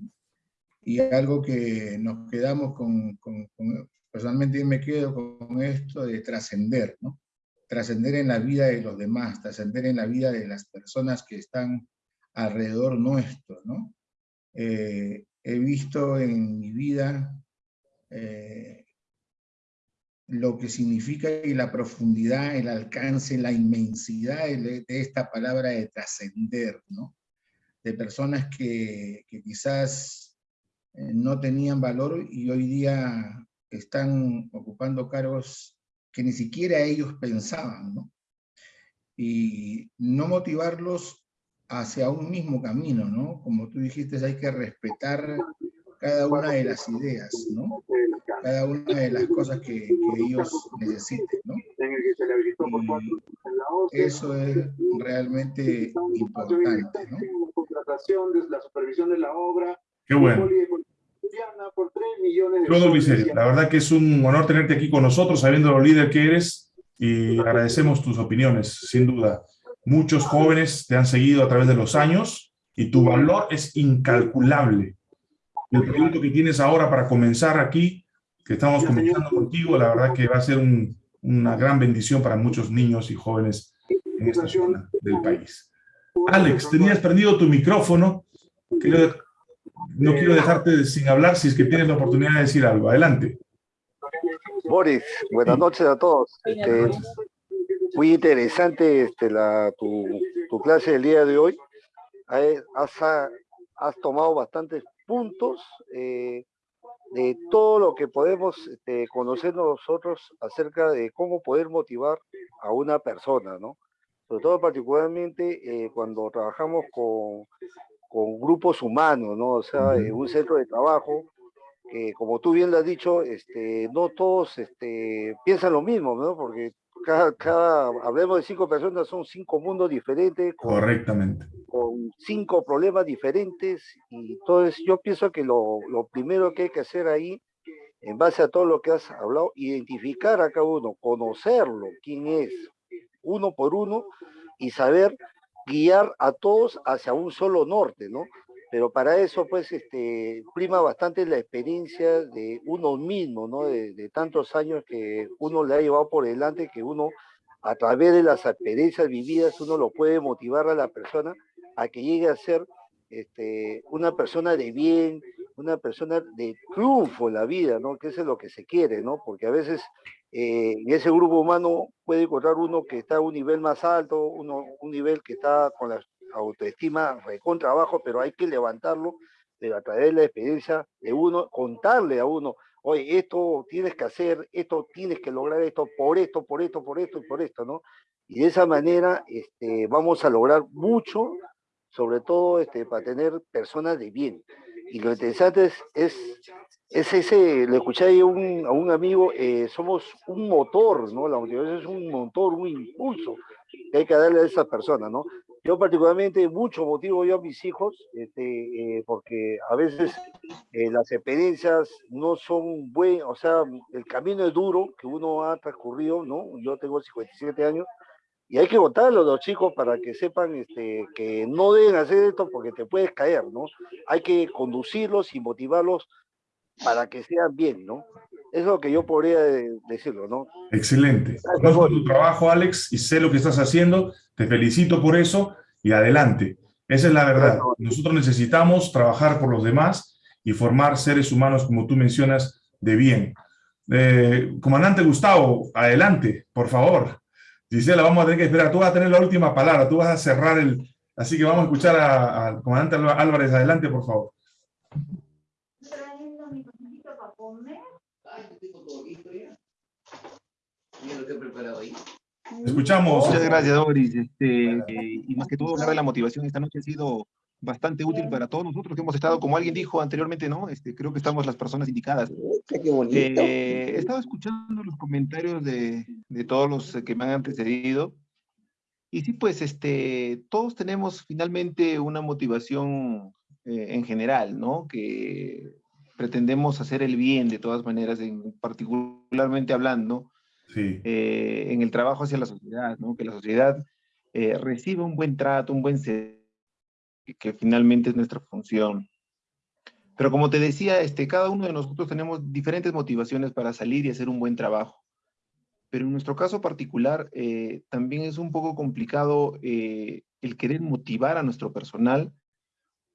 Y algo que nos quedamos con, con, con personalmente me quedo con esto de trascender, ¿no? Trascender en la vida de los demás, trascender en la vida de las personas que están alrededor nuestro, ¿no? Eh, he visto en mi vida eh, lo que significa y la profundidad, el alcance, la inmensidad de, esta palabra de trascender, ¿no? De personas que, que quizás eh, no tenían valor y hoy día están ocupando cargos que ni siquiera ellos pensaban, ¿no? Y no motivarlos hacia un mismo camino, ¿no? Como tú dijiste, hay que respetar cada una de las ideas, ¿no? Cada una de las cosas que, que ellos necesiten, ¿no? Y eso es realmente importante, ¿no? de la supervisión de la obra. Qué bueno. Por 3 millones de Todo Vicente, la verdad que es un honor tenerte aquí con nosotros, sabiendo lo líder que eres, y agradecemos tus opiniones, sin duda. Muchos jóvenes te han seguido a través de los años, y tu valor es incalculable. El proyecto que tienes ahora para comenzar aquí, que estamos comenzando contigo, la verdad que va a ser un, una gran bendición para muchos niños y jóvenes en esta zona del país. Alex, tenías prendido tu micrófono. no quiero dejarte sin hablar si es que tienes la oportunidad de decir algo. Adelante. Boris, buenas noches a todos. Este, muy interesante este, la, tu, tu, clase del día de hoy. Has, has tomado bastantes puntos eh, de todo lo que podemos este, conocer nosotros acerca de cómo poder motivar a una persona, ¿no? sobre todo particularmente eh, cuando trabajamos con, con, grupos humanos, ¿no? O sea, en un centro de trabajo, que como tú bien lo has dicho, este, no todos este, piensan lo mismo, ¿no? Porque cada, cada, hablemos de cinco personas, son cinco mundos diferentes. Con, Correctamente. Con cinco problemas diferentes. Y entonces yo pienso que lo, lo primero que hay que hacer ahí en base a todo lo que has hablado, identificar a cada uno, conocerlo, quién es, uno por uno, y saber guiar a todos hacia un solo norte, ¿no? Pero para eso, pues, este, prima bastante la experiencia de uno mismo, ¿no? De, tantos años que uno le ha llevado por delante, que uno, a través de las experiencias vividas, uno lo puede motivar a la persona a que llegue a ser este, una persona de bien, una persona de triunfo en la vida, ¿no? Que eso es lo que se quiere, ¿no? Porque a veces eh, en ese grupo humano puede encontrar uno que está a un nivel más alto, uno, un nivel que está con la autoestima recontra abajo, pero hay que levantarlo, pero a través de la experiencia de uno, contarle a uno, oye, esto tienes que hacer, esto tienes que lograr esto, por esto, por esto, por esto y por esto, ¿no? Y de esa manera este, vamos a lograr mucho sobre todo este, para tener personas de bien. Y lo interesante es, es, ese, le escuché a un, a un amigo, eh, somos un motor, ¿no? La motivación es un motor, un impulso que hay que darle a esa persona, ¿no? Yo particularmente mucho motivo yo a mis hijos, este, eh, porque a veces eh, las experiencias no son buenas, o sea, el camino es duro que uno ha transcurrido, ¿no? Yo tengo 57 años, y hay que contarlo a los chicos para que sepan este, que no deben hacer esto porque te puedes caer, ¿no? Hay que conducirlos y motivarlos para que sean bien, ¿no? Es lo que yo podría decirlo, ¿no? Excelente. Conozco tu trabajo, Alex, y sé lo que estás haciendo. Te felicito por eso y adelante. Esa es la verdad. Nosotros necesitamos trabajar por los demás y formar seres humanos, como tú mencionas, de bien. Eh, comandante Gustavo, adelante, por favor. Gisela, vamos a tener que esperar. Tú vas a tener la última palabra, tú vas a cerrar el... Así que vamos a escuchar al comandante Álvarez. Adelante, por favor. Escuchamos. Muchas gracias, Doris. Este, y más que todo, hablar de la motivación esta noche ha sido bastante útil para todos nosotros que hemos estado, como alguien dijo anteriormente, ¿no? Este, creo que estamos las personas indicadas. Qué bonito. Eh, he estado escuchando los comentarios de, de, todos los que me han antecedido. Y sí, pues, este, todos tenemos finalmente una motivación eh, en general, ¿no? Que pretendemos hacer el bien de todas maneras, en, particularmente hablando, eh, en el trabajo hacia la sociedad, ¿no? Que la sociedad eh, reciba un buen trato, un buen servicio que finalmente es nuestra función. Pero como te decía, este, cada uno de nosotros tenemos diferentes motivaciones para salir y hacer un buen trabajo. Pero en nuestro caso particular, eh, también es un poco complicado eh, el querer motivar a nuestro personal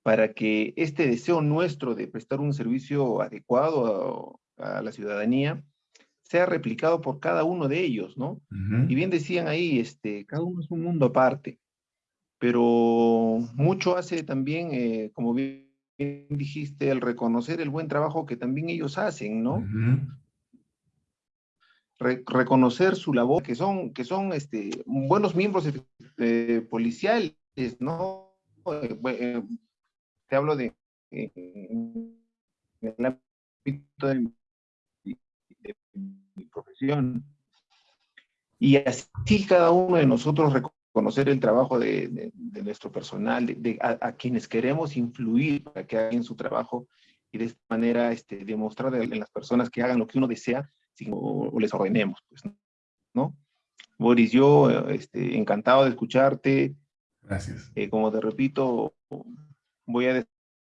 para que este deseo nuestro de prestar un servicio adecuado a la ciudadanía sea replicado por cada uno de ellos, ¿no? Uh -huh. Y bien decían ahí, este, cada uno es un mundo aparte pero mucho hace también, eh, como bien dijiste, el reconocer el buen trabajo que también ellos hacen, ¿no? Uh -huh. Re reconocer su labor, que son, que son este, buenos miembros eh, policiales, ¿no? Eh, te hablo de, el ámbito de mi profesión. Y así cada uno de nosotros conocer el trabajo de, de, de nuestro personal, de, a, a, quienes queremos influir para que hagan su trabajo y de esta manera este, demostrar en las personas que hagan lo que uno desea sin, o, o, les ordenemos, pues, ¿no? Boris, yo este, encantado de escucharte. Gracias. Eh, como te repito, voy a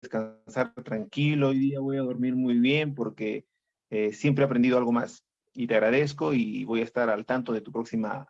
descansar tranquilo, hoy día voy a dormir muy bien porque eh, siempre he aprendido algo más y te agradezco y voy a estar al tanto de tu próxima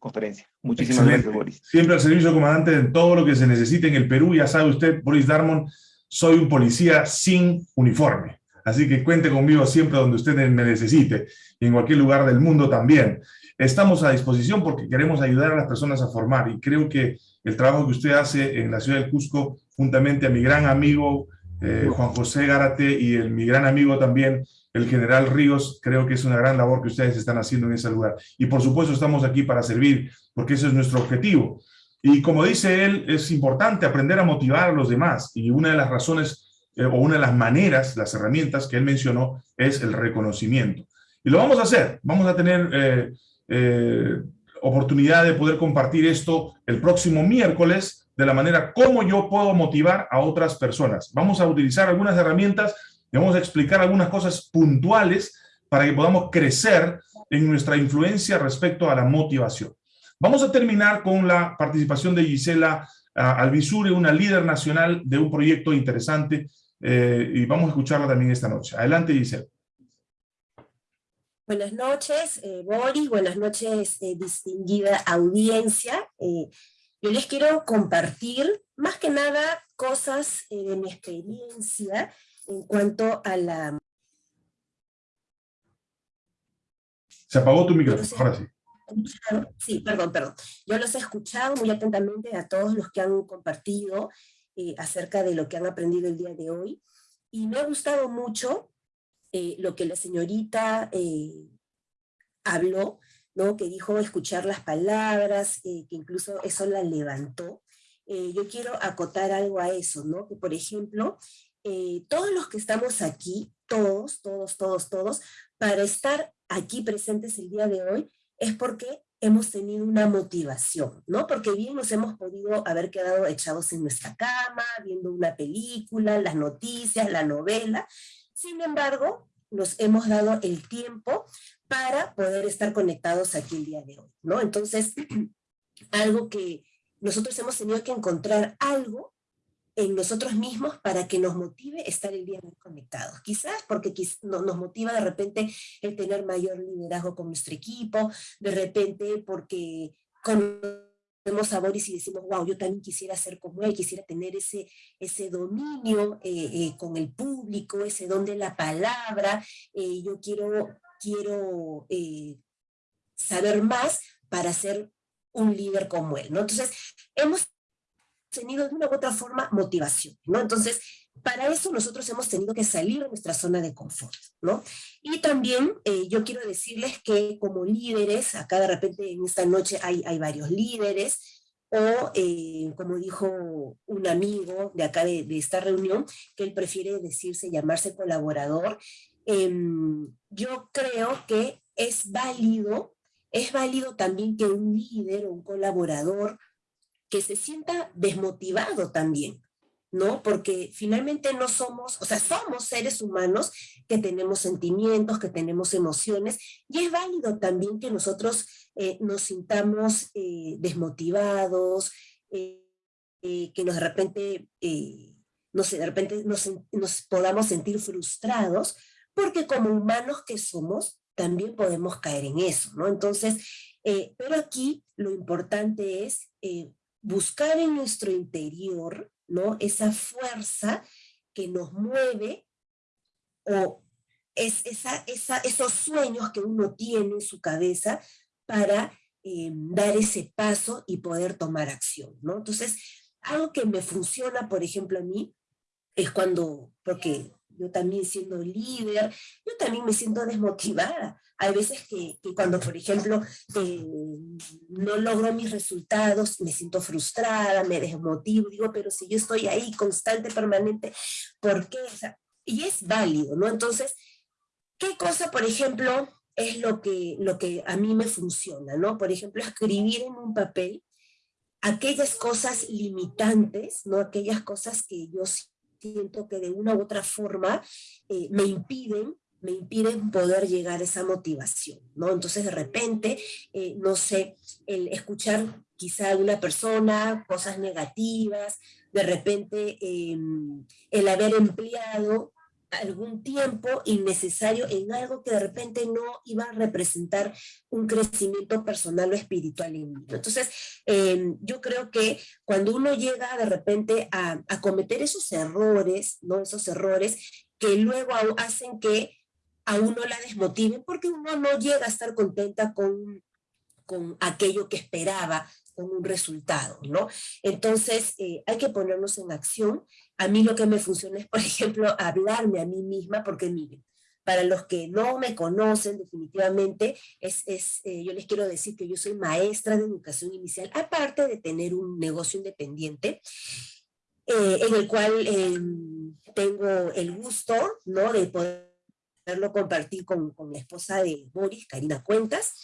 conferencia. Muchísimas Excelente. gracias, Boris. Siempre al servicio, comandante, de todo lo que se necesite en el Perú. Ya sabe usted, Boris Darmon, soy un policía sin uniforme. Así que cuente conmigo siempre donde usted me necesite y en cualquier lugar del mundo también. Estamos a disposición porque queremos ayudar a las personas a formar y creo que el trabajo que usted hace en la ciudad del Cusco, juntamente a mi gran amigo eh, Juan José Gárate y el, mi gran amigo también, el general Ríos, creo que es una gran labor que ustedes están haciendo en ese lugar. Y por supuesto estamos aquí para servir, porque ese es nuestro objetivo. Y como dice él, es importante aprender a motivar a los demás. Y una de las razones, eh, o una de las maneras, las herramientas que él mencionó, es el reconocimiento. Y lo vamos a hacer. Vamos a tener eh, eh, oportunidad de poder compartir esto el próximo miércoles, de la manera como yo puedo motivar a otras personas. Vamos a utilizar algunas herramientas a explicar algunas cosas puntuales para que podamos crecer en nuestra influencia respecto a la motivación. Vamos a terminar con la participación de Gisela uh, Albizure, una líder nacional de un proyecto interesante, eh, y vamos a escucharla también esta noche. Adelante, Gisela. Buenas noches, eh, Boris, buenas noches, eh, distinguida audiencia. Eh, yo les quiero compartir, más que nada, cosas eh, de mi experiencia en cuanto a la... Se apagó tu micrófono, ahora sí. Sí, perdón, perdón. Yo los he escuchado muy atentamente a todos los que han compartido eh, acerca de lo que han aprendido el día de hoy. Y me ha gustado mucho eh, lo que la señorita eh, habló, ¿no? que dijo escuchar las palabras, que incluso eso la levantó. Yo quiero acotar algo a eso, ¿no? que por ejemplo, eh, todos los que estamos aquí, todos, todos, todos, todos, para estar aquí presentes el día de hoy, es porque hemos tenido una motivación, ¿no? Porque bien nos hemos podido haber quedado echados en nuestra cama, viendo una película, las noticias, la novela. Sin embargo, nos hemos dado el tiempo para poder estar conectados aquí el día de hoy, ¿no? Entonces, [CLEARS THROAT] algo que nosotros hemos tenido que encontrar algo en nosotros mismos para que nos motive estar el día hoy conectados. Quizás porque nos motiva de repente el tener mayor liderazgo con nuestro equipo, de repente porque conocemos a Boris y decimos, wow, yo también quisiera ser como él, quisiera tener ese, ese dominio eh, eh, con el público, ese don de la palabra, eh, yo quiero, quiero saber más para ser un líder como él, ¿no? Entonces, hemos tenido de una u otra forma motivación, ¿no? Entonces, para eso nosotros hemos tenido que salir de nuestra zona de confort, ¿no? Y también eh, yo quiero decirles que como líderes, acá de repente en esta noche hay, hay varios líderes, o eh, como dijo un amigo de acá de, de, esta reunión, que él prefiere decirse, llamarse colaborador, eh, yo creo que es válido, es válido también que un líder o un colaborador que se sienta desmotivado también, ¿no? Porque finalmente no somos, o sea, somos seres humanos que tenemos sentimientos, que tenemos emociones, y es válido también que nosotros eh, nos sintamos eh, desmotivados, eh, eh, que nos de repente, no sé, de repente nos, podamos sentir frustrados, porque como humanos que somos, también podemos caer en eso, ¿no? Entonces, pero aquí lo importante es buscar en nuestro interior, ¿no? Esa fuerza que nos mueve o es esa, esos sueños que uno tiene en su cabeza para eh, dar ese paso y poder tomar acción, ¿no? Entonces, algo que me funciona, por ejemplo, a mí, es cuando, porque yo también siendo líder, yo también me siento desmotivada. Hay veces que, cuando, por ejemplo, eh, no logro mis resultados, me siento frustrada, me desmotivo, digo, pero si yo estoy ahí constante, permanente, ¿por qué? Y es válido, ¿no? Entonces, ¿qué cosa, por ejemplo, es lo que, lo que a mí me funciona, ¿no? Por ejemplo, escribir en un papel aquellas cosas limitantes, ¿no? Aquellas cosas que yo siento que de una u otra forma eh, me impiden me impiden poder llegar a esa motivación, ¿no? Entonces de repente, eh, no sé, el escuchar quizá a una persona cosas negativas, de repente eh, el haber empleado algún tiempo innecesario en algo que de repente no iba a representar un crecimiento personal o espiritual en mí. Entonces, eh, yo creo que cuando uno llega de repente a, a, cometer esos errores, ¿no? Esos errores que luego hacen que a uno la desmotiven porque uno no llega a estar contenta con, con aquello que esperaba, con un resultado, ¿no? Entonces, eh, hay que ponernos en acción. A mí lo que me funciona es, por ejemplo, [LAUGHS] hablarme a mí misma, porque miren, para los que no me conocen definitivamente, es, es eh, yo les quiero decir que yo soy maestra de educación inicial, aparte de tener un negocio independiente, eh, en el cual em, tengo el gusto, ¿no?, de poderlo compartir con, con la esposa de Boris, Karina Cuentas,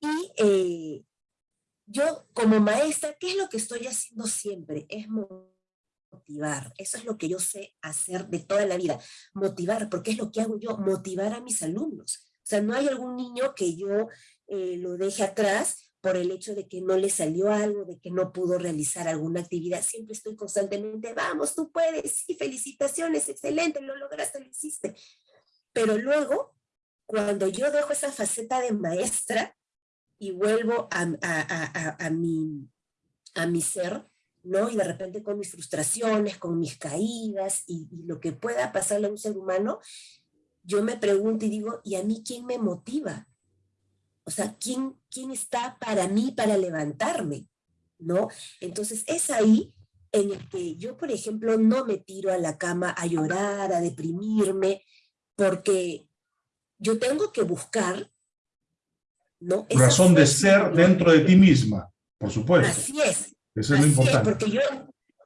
y eh, yo como maestra, ¿qué es lo que estoy haciendo siempre? Es motivar. Eso es lo que yo sé hacer de toda la vida. Motivar, porque es lo que hago yo, motivar a mis alumnos. O sea, no hay algún niño que yo eh, lo deje atrás por el hecho de que no le salió algo, de que no pudo realizar alguna actividad. Siempre estoy constantemente, vamos, tú puedes, sí, felicitaciones, excelente, lo lograste, lo hiciste. Pero luego, cuando yo dejo esa faceta de maestra y vuelvo a, a, a, mi, a mi ser, ¿no? Y de repente con mis frustraciones, con mis caídas y, y, lo que pueda pasarle a un ser humano, yo me pregunto y digo, ¿y a mí quién me motiva? O sea, ¿quién, quién está para mí para levantarme? ¿No? Entonces es ahí en el que yo, por ejemplo, no me tiro a la cama a llorar, a deprimirme, porque yo tengo que buscar, ¿no? Esa razón de ser dentro de ti misma, por supuesto. Así es. Eso es lo importante. Es, porque yo,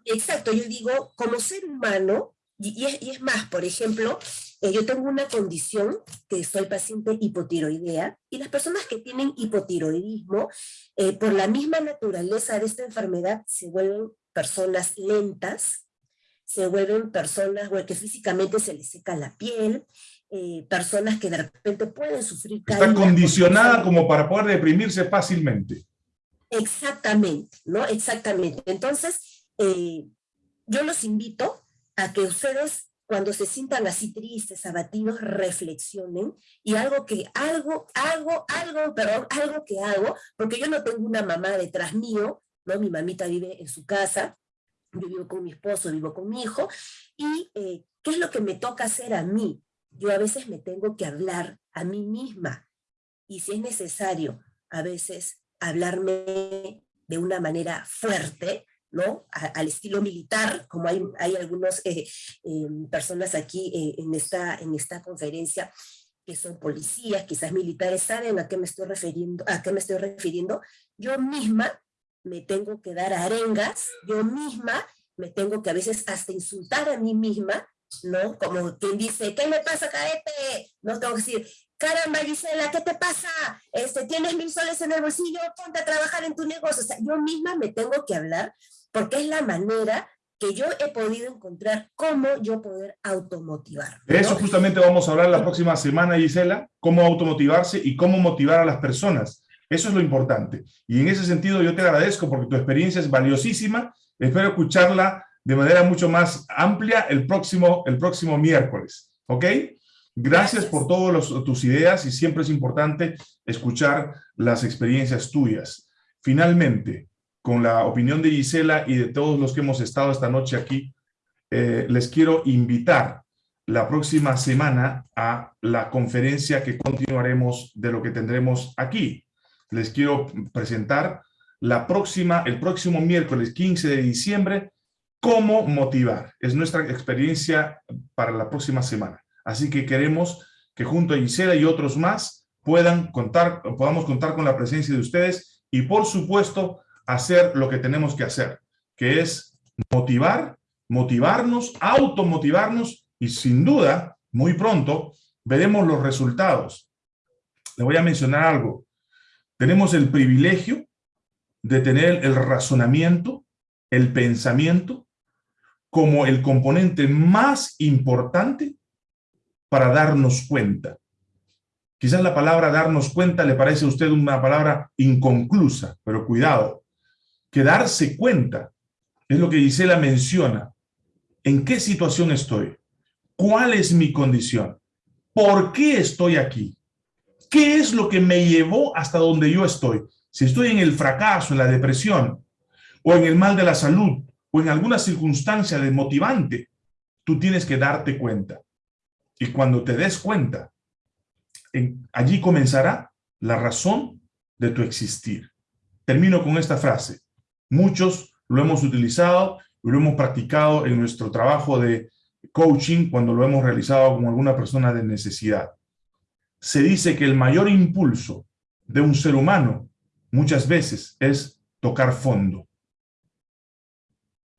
exacto, yo digo, como ser humano, y, y, es, y es, más, por ejemplo, eh, yo tengo una condición que soy paciente hipotiroidea, y las personas que tienen hipotiroidismo, eh, por la misma naturaleza de esta enfermedad, se vuelven personas lentas, se vuelven personas que físicamente se les seca la piel, eh, personas que de repente pueden sufrir Está condicionada como para poder deprimirse fácilmente. Exactamente, ¿no? Exactamente. Entonces, eh, yo los invito a que ustedes, cuando se sientan así tristes, abatidos, reflexionen y algo que, algo, algo, algo, perdón, algo que hago, porque yo no tengo una mamá detrás mío, ¿no? Mi mamita vive en su casa, yo vivo con mi esposo, vivo con mi hijo, y eh, ¿qué es lo que me toca hacer a mí? Yo a veces me tengo que hablar a mí misma, y si es necesario, a veces hablarme de una manera fuerte, ¿no? Al estilo militar, como hay, hay algunas eh, eh, personas aquí eh, en, esta, en esta conferencia que son policías, quizás militares, saben a qué me estoy refiriendo, a qué me estoy refiriendo. Yo misma me tengo que dar arengas, yo misma me tengo que a veces hasta insultar a mí misma, ¿no? Como quien dice, ¿qué me pasa, caete? No tengo que decir, caramba, Gisela, ¿qué te pasa? Este, tienes mil soles en el bolsillo, ponte a trabajar en tu negocio. O sea, yo misma me tengo que hablar porque es la manera que yo he podido encontrar cómo yo poder automotivar. De eso justamente vamos a hablar la próxima semana, Gisela, cómo automotivarse y cómo motivar a las personas. Eso es lo importante. Y en ese sentido yo te agradezco porque tu experiencia es valiosísima. Espero escucharla de manera mucho más amplia el próximo, el próximo miércoles. ¿Ok? Gracias por todas tus ideas y siempre es importante escuchar las experiencias tuyas. Finalmente, con la opinión de Gisela y de todos los que hemos estado esta noche aquí, eh, les quiero invitar la próxima semana a la conferencia que continuaremos de lo que tendremos aquí. Les quiero presentar la próxima, el próximo miércoles 15 de diciembre, cómo motivar. Es nuestra experiencia para la próxima semana. Así que queremos que junto a Gisela y otros más puedan contar, podamos contar con la presencia de ustedes y por supuesto hacer lo que tenemos que hacer, que es motivar, motivarnos, automotivarnos y sin duda, muy pronto, veremos los resultados. Le voy a mencionar algo. Tenemos el privilegio de tener el razonamiento, el pensamiento, como el componente más importante para darnos cuenta. Quizás la palabra darnos cuenta le parece a usted una palabra inconclusa, pero cuidado, que darse cuenta es lo que Gisela menciona. ¿En qué situación estoy? ¿Cuál es mi condición? ¿Por qué estoy aquí? ¿Qué es lo que me llevó hasta donde yo estoy? Si estoy en el fracaso, en la depresión, o en el mal de la salud, o en alguna circunstancia desmotivante, tú tienes que darte cuenta. Y cuando te des cuenta, en, allí comenzará la razón de tu existir. Termino con esta frase. Muchos lo hemos utilizado y lo hemos practicado en nuestro trabajo de coaching cuando lo hemos realizado con alguna persona de necesidad. Se dice que el mayor impulso de un ser humano muchas veces es tocar fondo.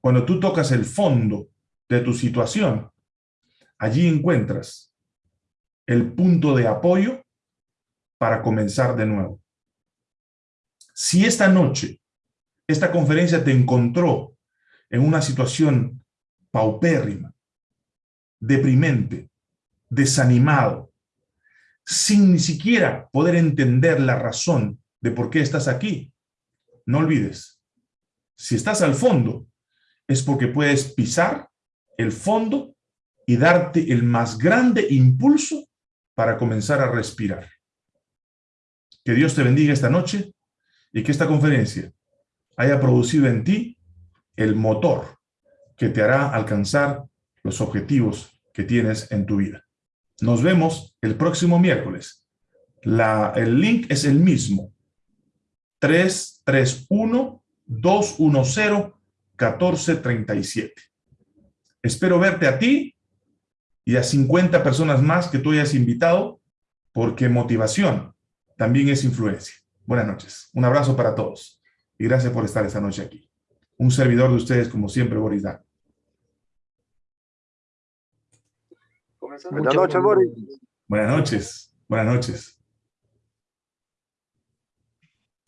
Cuando tú tocas el fondo de tu situación, Allí encuentras el punto de apoyo para comenzar de nuevo. Si esta noche, esta conferencia te encontró en una situación paupérrima, deprimente, desanimado, sin ni siquiera poder entender la razón de por qué estás aquí, no olvides, si estás al fondo, es porque puedes pisar el fondo y darte el más grande impulso para comenzar a respirar. Que Dios te bendiga esta noche y que esta conferencia haya producido en ti el motor que te hará alcanzar los objetivos que tienes en tu vida. Nos vemos el próximo miércoles. La, el link es el mismo. 331-210-1437. Espero verte a ti y a 50 personas más que tú hayas invitado, porque motivación también es influencia. Buenas noches. Un abrazo para todos. Y gracias por estar esta noche aquí. Un servidor de ustedes, como siempre, Boris Dan. Buenas noches, Boris. Buenas noches. Buenas noches.